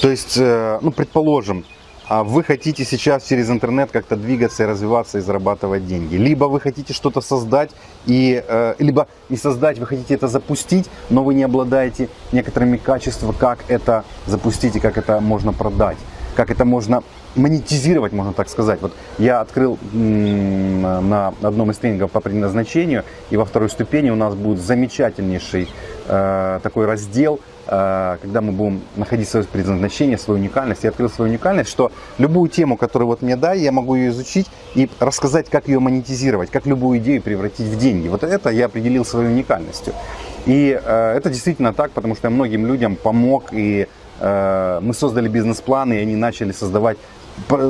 То есть, э, ну, предположим, а вы хотите сейчас через интернет как-то двигаться и развиваться и зарабатывать деньги. Либо вы хотите что-то создать, и, э, либо не создать, вы хотите это запустить, но вы не обладаете некоторыми качествами, как это запустить и как это можно продать, как это можно монетизировать, можно так сказать. Вот я открыл на одном из тренингов по предназначению, и во второй ступени у нас будет замечательнейший э, такой раздел – Э, когда мы будем находить свое предназначение, свою уникальность, я открыл свою уникальность, что любую тему, которую вот мне дай, я могу ее изучить и рассказать, как ее монетизировать, как любую идею превратить в деньги. Вот это я определил своей уникальностью. И э, это действительно так, потому что я многим людям помог, и э, мы создали бизнес-планы, и они начали создавать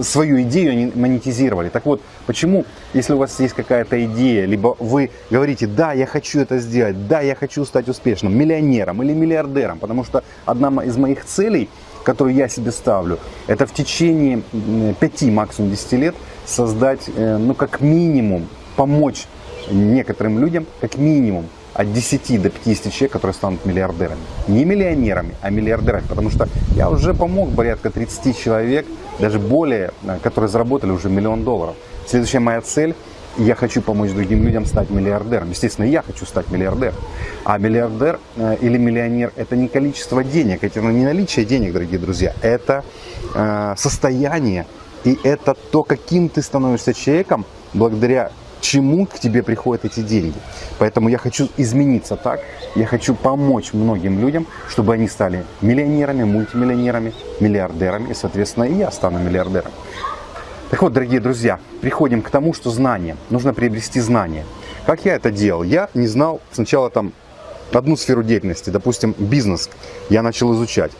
свою идею они монетизировали. Так вот, почему, если у вас есть какая-то идея, либо вы говорите, да, я хочу это сделать, да, я хочу стать успешным, миллионером или миллиардером, потому что одна из моих целей, которую я себе ставлю, это в течение 5, максимум 10 лет создать, э, ну, как минимум, помочь некоторым людям, как минимум, от 10 до 50 человек, которые станут миллиардерами. Не миллионерами, а миллиардерами. Потому что я уже помог порядка 30 человек, даже более, э, которые заработали уже миллион долларов. Следующая моя цель я хочу помочь другим людям стать миллиардером. Естественно, я хочу стать миллиардером. А миллиардер э, или миллионер – это не количество денег, это не наличие денег, дорогие друзья. Это э, состояние и это то, каким ты становишься человеком, благодаря чему к тебе приходят эти деньги. Поэтому я хочу измениться так, я хочу помочь многим людям, чтобы они стали миллионерами, мультимиллионерами, миллиардерами, и, соответственно, и я стану миллиардером. Так вот, дорогие друзья, приходим к тому, что знание, нужно приобрести знания. Как я это делал? Я не знал сначала там одну сферу деятельности, допустим, бизнес, я начал изучать.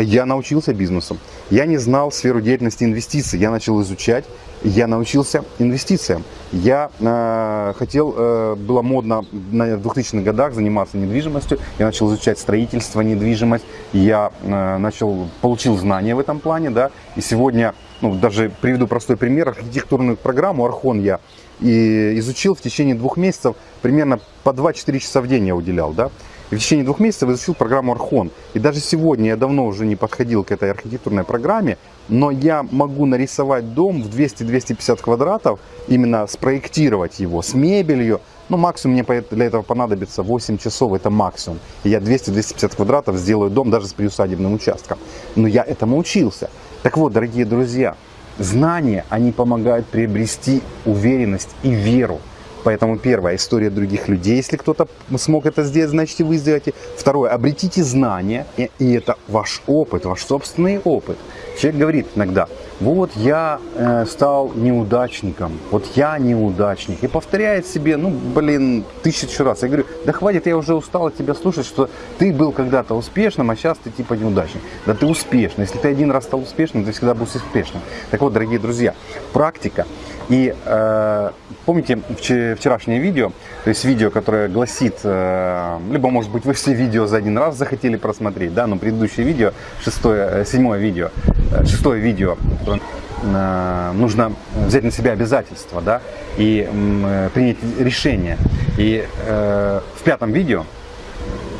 Я научился бизнесу. Я не знал сферу деятельности инвестиций. Я начал изучать. Я научился инвестициям. Я э, хотел, э, было модно на 2000-х годах заниматься недвижимостью. Я начал изучать строительство, недвижимость. Я э, начал, получил знания в этом плане. Да, и сегодня, ну, даже приведу простой пример. Архитектурную программу Архон я и изучил в течение двух месяцев. Примерно по 2-4 часа в день я уделял. Да. И в течение двух месяцев изучил программу Архон. И даже сегодня я давно уже не подходил к этой архитектурной программе, но я могу нарисовать дом в 200-250 квадратов, именно спроектировать его с мебелью. Ну, максимум мне для этого понадобится 8 часов, это максимум. Я 200-250 квадратов сделаю дом даже с приусадебным участком. Но я этому учился. Так вот, дорогие друзья, знания, они помогают приобрести уверенность и веру Поэтому первое, история других людей. Если кто-то смог это сделать, значит и вы сделаете. Второе, обретите знания. И это ваш опыт, ваш собственный опыт. Человек говорит иногда, вот я э, стал неудачником, вот я неудачник. И повторяет себе, ну, блин, тысячу раз. Я говорю, да хватит, я уже устал от тебя слушать, что ты был когда-то успешным, а сейчас ты типа неудачник. Да ты успешный. Если ты один раз стал успешным, ты всегда будешь успешным. Так вот, дорогие друзья, практика и э, помните вчерашнее видео, то есть видео, которое гласит, э, либо может быть вы все видео за один раз захотели просмотреть, да, но предыдущее видео, шестое, э, седьмое видео, э, шестое видео, э, нужно взять на себя обязательства, да, и э, принять решение. И э, в пятом видео,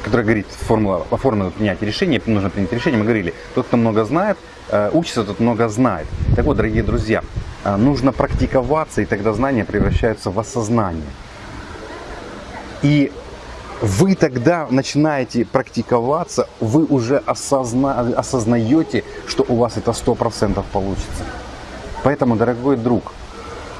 которое говорит формула, о формуле принятия решения, нужно принять решение, мы говорили, тот, кто много знает, э, учится, тот много знает. Так вот, дорогие друзья, нужно практиковаться, и тогда знания превращаются в осознание. И вы тогда начинаете практиковаться, вы уже осозна, осознаете, что у вас это 100% получится. Поэтому, дорогой друг,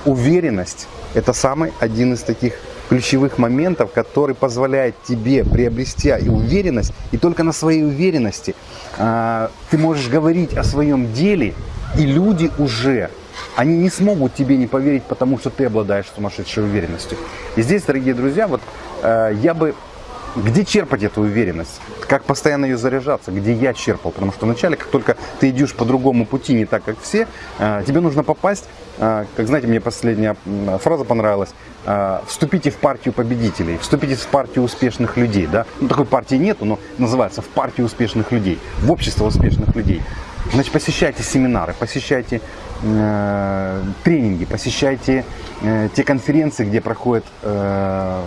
уверенность – это самый один из таких ключевых моментов, который позволяет тебе приобрести уверенность, и только на своей уверенности э, ты можешь говорить о своем деле, и люди уже они не смогут тебе не поверить, потому что ты обладаешь сумасшедшей уверенностью. И здесь, дорогие друзья, вот э, я бы... Где черпать эту уверенность? Как постоянно ее заряжаться? Где я черпал? Потому что вначале, как только ты идешь по другому пути, не так, как все, э, тебе нужно попасть, э, как знаете, мне последняя фраза понравилась, э, вступите в партию победителей, вступите в партию успешных людей. Да? Ну, такой партии нету, но называется в партию успешных людей, в общество успешных людей. Значит, посещайте семинары, посещайте э, тренинги, посещайте э, те конференции, где проходят э,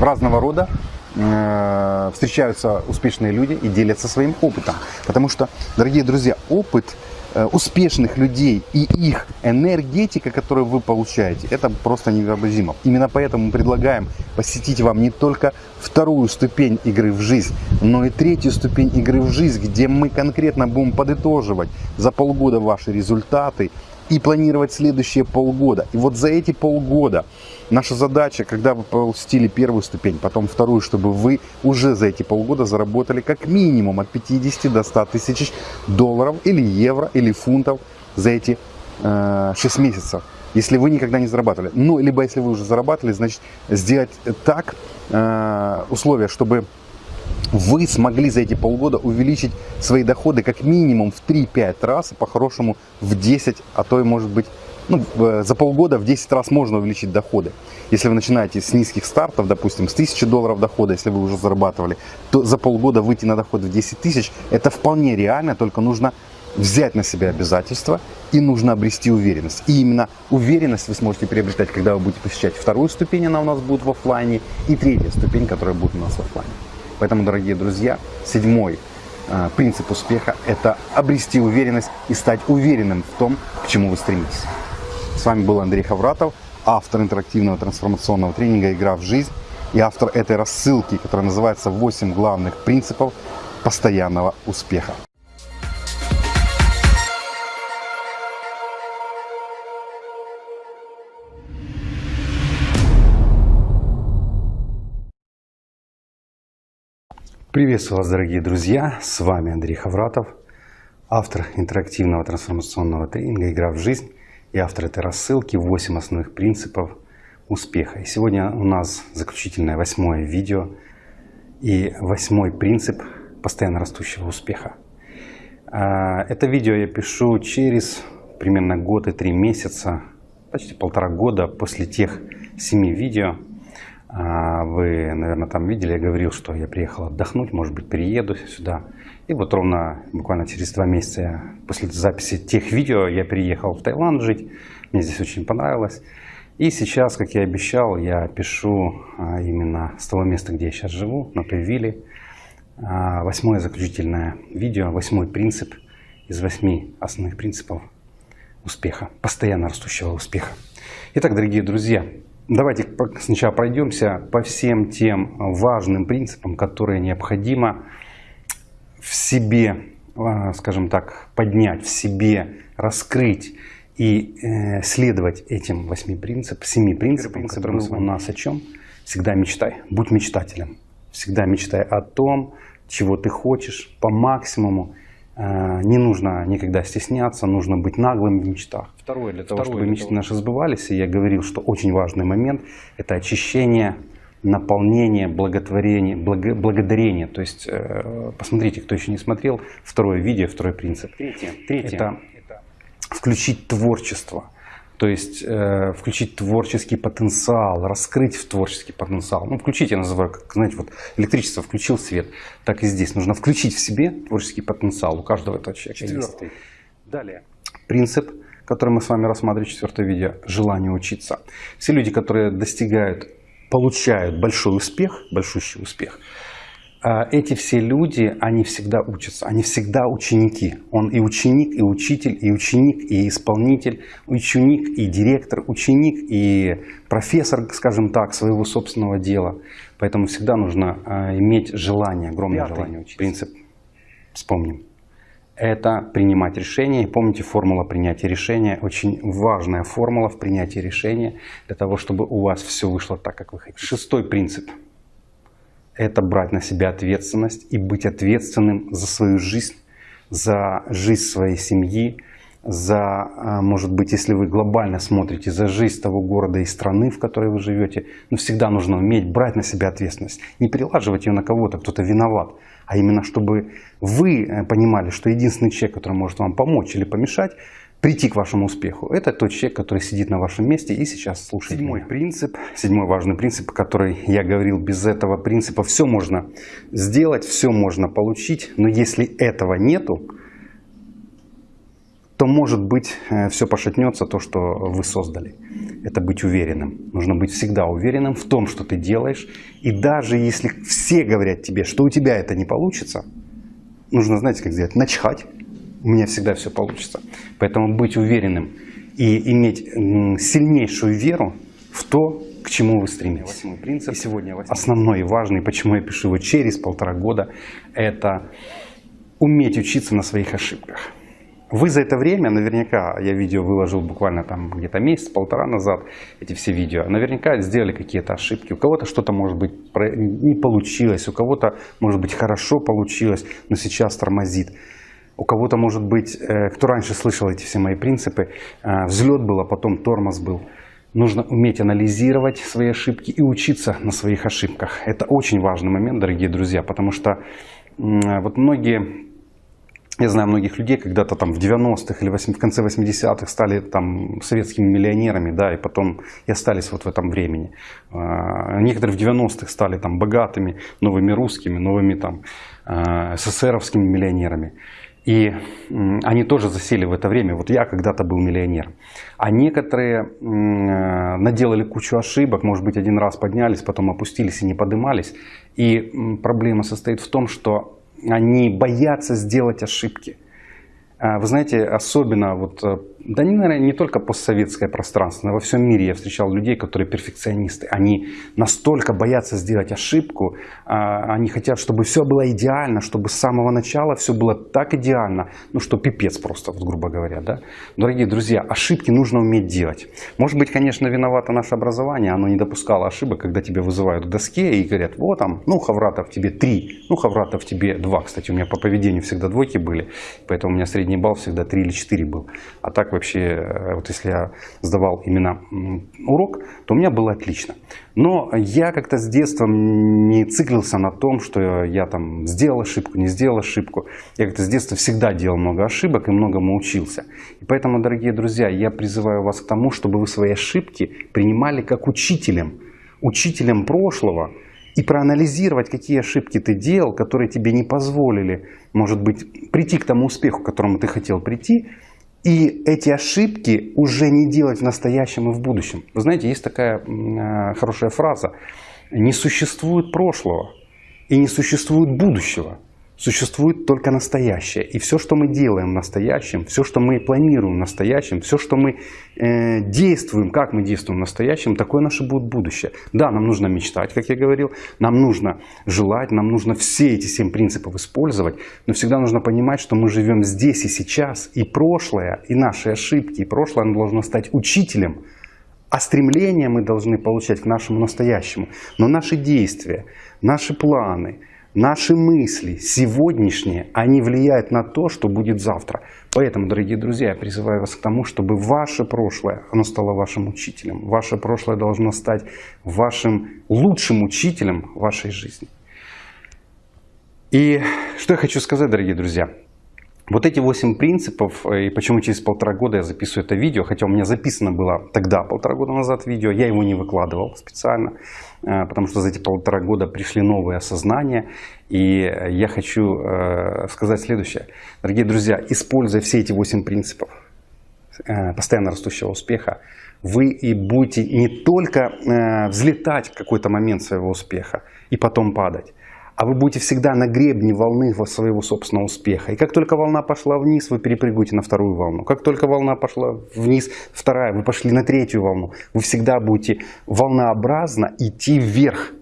разного рода, встречаются успешные люди и делятся своим опытом. Потому что, дорогие друзья, опыт – Э, успешных людей и их энергетика, которую вы получаете, это просто невообразимо. Именно поэтому мы предлагаем посетить вам не только вторую ступень игры в жизнь, но и третью ступень игры в жизнь, где мы конкретно будем подытоживать за полгода ваши результаты и планировать следующие полгода. И вот за эти полгода Наша задача, когда вы посетили первую ступень, потом вторую, чтобы вы уже за эти полгода заработали как минимум от 50 до 100 тысяч долларов или евро или фунтов за эти э, 6 месяцев. Если вы никогда не зарабатывали. Ну, либо если вы уже зарабатывали, значит сделать так э, условия, чтобы вы смогли за эти полгода увеличить свои доходы как минимум в 3-5 раз, по-хорошему в 10, а то и может быть ну, за полгода в 10 раз можно увеличить доходы. Если вы начинаете с низких стартов, допустим, с 1000 долларов дохода, если вы уже зарабатывали, то за полгода выйти на доход в 10 тысяч, это вполне реально, только нужно взять на себя обязательства и нужно обрести уверенность. И именно уверенность вы сможете приобретать, когда вы будете посещать вторую ступень, она у нас будет в офлайне, и третья ступень, которая будет у нас в офлайне. Поэтому, дорогие друзья, седьмой э, принцип успеха – это обрести уверенность и стать уверенным в том, к чему вы стремитесь. С вами был Андрей Хавратов, автор интерактивного трансформационного тренинга «Игра в жизнь» и автор этой рассылки, которая называется «8 главных принципов постоянного успеха». Приветствую вас, дорогие друзья! С вами Андрей Хавратов, автор интерактивного трансформационного тренинга «Игра в жизнь» и автор этой рассылки «8 основных принципов успеха». И сегодня у нас заключительное восьмое видео и восьмой принцип постоянно растущего успеха. А, это видео я пишу через примерно год и три месяца, почти полтора года после тех семи видео. А, вы, наверное, там видели, я говорил, что я приехал отдохнуть, может быть, перееду сюда. И вот ровно буквально через два месяца после записи тех видео я переехал в Таиланд жить. Мне здесь очень понравилось. И сейчас, как я обещал, я пишу а, именно с того места, где я сейчас живу, на той вилле. А, восьмое заключительное видео, восьмой принцип из восьми основных принципов успеха, постоянно растущего успеха. Итак, дорогие друзья, давайте сначала пройдемся по всем тем важным принципам, которые необходимо в себе, а, скажем так, поднять, в себе раскрыть и э, следовать этим восьми принципам, семи принципам, которые у нас о чем? Всегда мечтай, будь мечтателем. Всегда мечтай о том, чего ты хочешь по максимуму. Э, не нужно никогда стесняться, нужно быть наглым в мечтах. Второе, для того, Второе, чтобы мечты того. наши сбывались, и я говорил, что очень важный момент – это очищение наполнение, благотворение, благо, благодарение. То есть, э, посмотрите, кто еще не смотрел, второе видео, второй принцип. Третье, Третье. Это, это включить творчество. То есть э, включить творческий потенциал, раскрыть в творческий потенциал. Ну, включить, я называю, как, знаете, вот электричество включил свет, так и здесь. Нужно включить в себе творческий потенциал. У каждого этого человека Четвертый. есть. Далее. Принцип, который мы с вами рассматриваем, четвертое видео, желание учиться. Все люди, которые достигают получают большой успех, большущий успех, а эти все люди, они всегда учатся, они всегда ученики. Он и ученик, и учитель, и ученик, и исполнитель, ученик, и директор, ученик, и профессор, скажем так, своего собственного дела. Поэтому всегда нужно а, иметь желание, огромное Пятый желание учиться. Принцип вспомним это принимать решения. И помните, формула принятия решения, очень важная формула в принятии решения для того, чтобы у вас все вышло так, как вы хотите. Шестой принцип – это брать на себя ответственность и быть ответственным за свою жизнь, за жизнь своей семьи, за, а, может быть, если вы глобально смотрите, за жизнь того города и страны, в которой вы живете, но всегда нужно уметь брать на себя ответственность, не перелаживать ее на кого-то, кто-то виноват, а именно чтобы вы э, понимали, что единственный человек, который может вам помочь или помешать, прийти к вашему успеху, это тот человек, который сидит на вашем месте и сейчас слушает Седьмой меня. принцип, седьмой важный принцип, который я говорил, без этого принципа все можно сделать, все можно получить, но если этого нету, то может быть э, все пошатнется, то, что вы создали. Это быть уверенным. Нужно быть всегда уверенным в том, что ты делаешь. И даже если все говорят тебе, что у тебя это не получится, нужно, знаете, как сделать? Начхать. У меня всегда все получится. Поэтому быть уверенным и иметь сильнейшую веру в то, к чему вы стремитесь. Восьмой принцип. И сегодня восьмой. основной и важный, почему я пишу его через полтора года, это уметь учиться на своих ошибках. Вы за это время, наверняка, я видео выложил буквально там где-то месяц-полтора назад, эти все видео, наверняка сделали какие-то ошибки. У кого-то что-то, может быть, не получилось, у кого-то, может быть, хорошо получилось, но сейчас тормозит. У кого-то, может быть, э, кто раньше слышал эти все мои принципы, э, взлет был, а потом тормоз был. Нужно уметь анализировать свои ошибки и учиться на своих ошибках. Это очень важный момент, дорогие друзья, потому что вот многие я знаю многих людей, когда-то там в 90-х или в конце 80-х стали там советскими миллионерами, да, и потом и остались вот в этом времени. А, некоторые в 90-х стали там богатыми, новыми русскими, новыми там а, СССРовскими миллионерами. И они тоже засели в это время. Вот я когда-то был миллионером. А некоторые наделали кучу ошибок, может быть, один раз поднялись, потом опустились и не поднимались. И проблема состоит в том, что они боятся сделать ошибки. А, вы знаете, особенно вот, э, да, наверное, не только постсоветское пространство, но во всем мире я встречал людей, которые перфекционисты. Они настолько боятся сделать ошибку, а, они хотят, чтобы все было идеально, чтобы с самого начала все было так идеально, ну что пипец просто, вот, грубо говоря. Да? Дорогие друзья, ошибки нужно уметь делать. Может быть, конечно, виновато наше образование, оно не допускало ошибок, когда тебя вызывают к доске и говорят, вот там, ну, Хавратов тебе три, ну, Хавратов тебе два. Кстати, у меня по поведению всегда двойки были, поэтому у меня средний балл всегда три или четыре был. А так вообще, э, вот если я сдавал именно урок, то у меня было отлично. Но я как-то с детства не циклился на том, что я там сделал ошибку, не сделал ошибку. Я как-то с детства всегда делал много ошибок и многому учился. И поэтому, дорогие друзья, я призываю вас к тому, чтобы вы свои ошибки принимали как учителем. Учителем прошлого, и проанализировать, какие ошибки ты делал, которые тебе не позволили, может быть, прийти к тому успеху, к которому ты хотел прийти, и эти ошибки уже не делать в настоящем и в будущем. Вы знаете, есть такая э, хорошая фраза. Не существует прошлого и не существует будущего. Существует только настоящее. И все, что мы делаем в настоящем, все, что мы планируем в настоящем, все, что мы э, действуем, как мы действуем в настоящем, такое наше будет будущее. Да, нам нужно мечтать, как я говорил, нам нужно желать, нам нужно все эти семь принципов использовать, но всегда нужно понимать, что мы живем здесь и сейчас, и прошлое, и наши ошибки, и прошлое оно должно стать учителем, а стремления мы должны получать к нашему настоящему. Но наши действия, наши планы – Наши мысли сегодняшние, они влияют на то, что будет завтра. Поэтому, дорогие друзья, я призываю вас к тому, чтобы ваше прошлое, оно стало вашим учителем. Ваше прошлое должно стать вашим лучшим учителем вашей жизни. И что я хочу сказать, дорогие друзья. Вот эти 8 принципов, э, и почему через полтора года я записываю это видео, хотя у меня записано было тогда, полтора года назад видео, я его не выкладывал специально, э, потому что за эти полтора года пришли новые осознания, и я хочу э, сказать следующее. Дорогие друзья, используя все эти 8 принципов постоянно растущего успеха, вы и будете не только взлетать в какой-то момент своего успеха и потом падать, а вы будете всегда на гребне волны своего собственного успеха. И как только волна пошла вниз, вы перепрыгиваете на вторую волну. Как только волна пошла вниз, вторая, вы пошли на третью волну. Вы всегда будете волнообразно идти вверх.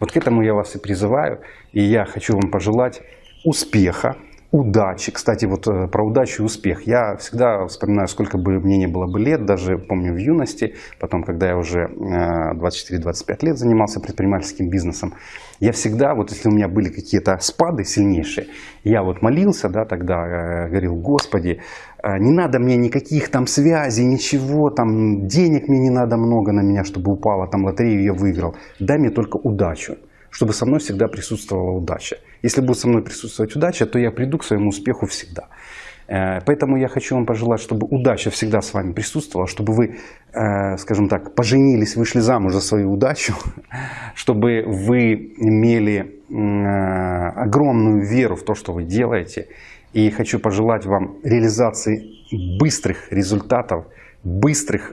Вот к этому я вас и призываю. И я хочу вам пожелать успеха, удачи. Кстати, вот э, про удачу и успех. Я всегда вспоминаю, сколько бы мне не было бы лет, даже помню в юности, потом, когда я уже 24-25 э, лет занимался предпринимательским бизнесом, я всегда, вот если у меня были какие-то спады сильнейшие, я вот молился, да, тогда э, говорил, Господи, не надо мне никаких там связей, ничего, там денег мне не надо много на меня, чтобы упала, там лотерею я выиграл. Дай мне только удачу чтобы со мной всегда присутствовала удача. Если будет со мной присутствовать удача, то я приду к своему успеху всегда. Э, поэтому я хочу вам пожелать, чтобы удача всегда с вами присутствовала, чтобы вы, э, скажем так, поженились, вышли замуж за свою удачу, чтобы вы имели э, огромную веру в то, что вы делаете. И хочу пожелать вам реализации быстрых результатов, быстрых,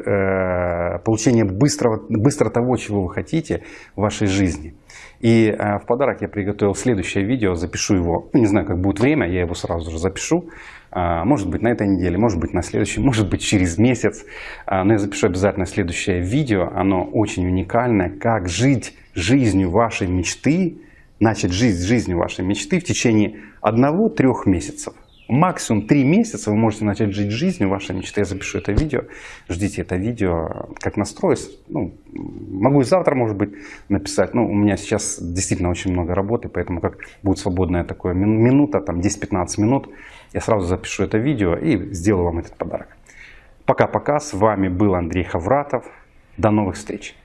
получения быстрого, быстро того, чего вы хотите в вашей жизни. И э, в подарок я приготовил следующее видео, запишу его, ну, не знаю, как будет время, я его сразу же запишу. А, может быть на этой неделе, может быть на следующей, может быть через месяц. А, но я запишу обязательно следующее видео, оно очень уникальное, как жить жизнью вашей мечты, начать жить жизнью вашей мечты в течение одного-трех месяцев максимум 3 месяца вы можете начать жить жизнью вашей мечты. Я запишу это видео, ждите это видео, как настроюсь. Ну, могу и завтра, может быть, написать. Ну, у меня сейчас действительно очень много работы, поэтому как будет свободная такая минута, там 10-15 минут, я сразу запишу это видео и сделаю вам этот подарок. Пока-пока, с вами был Андрей Хавратов. До новых встреч!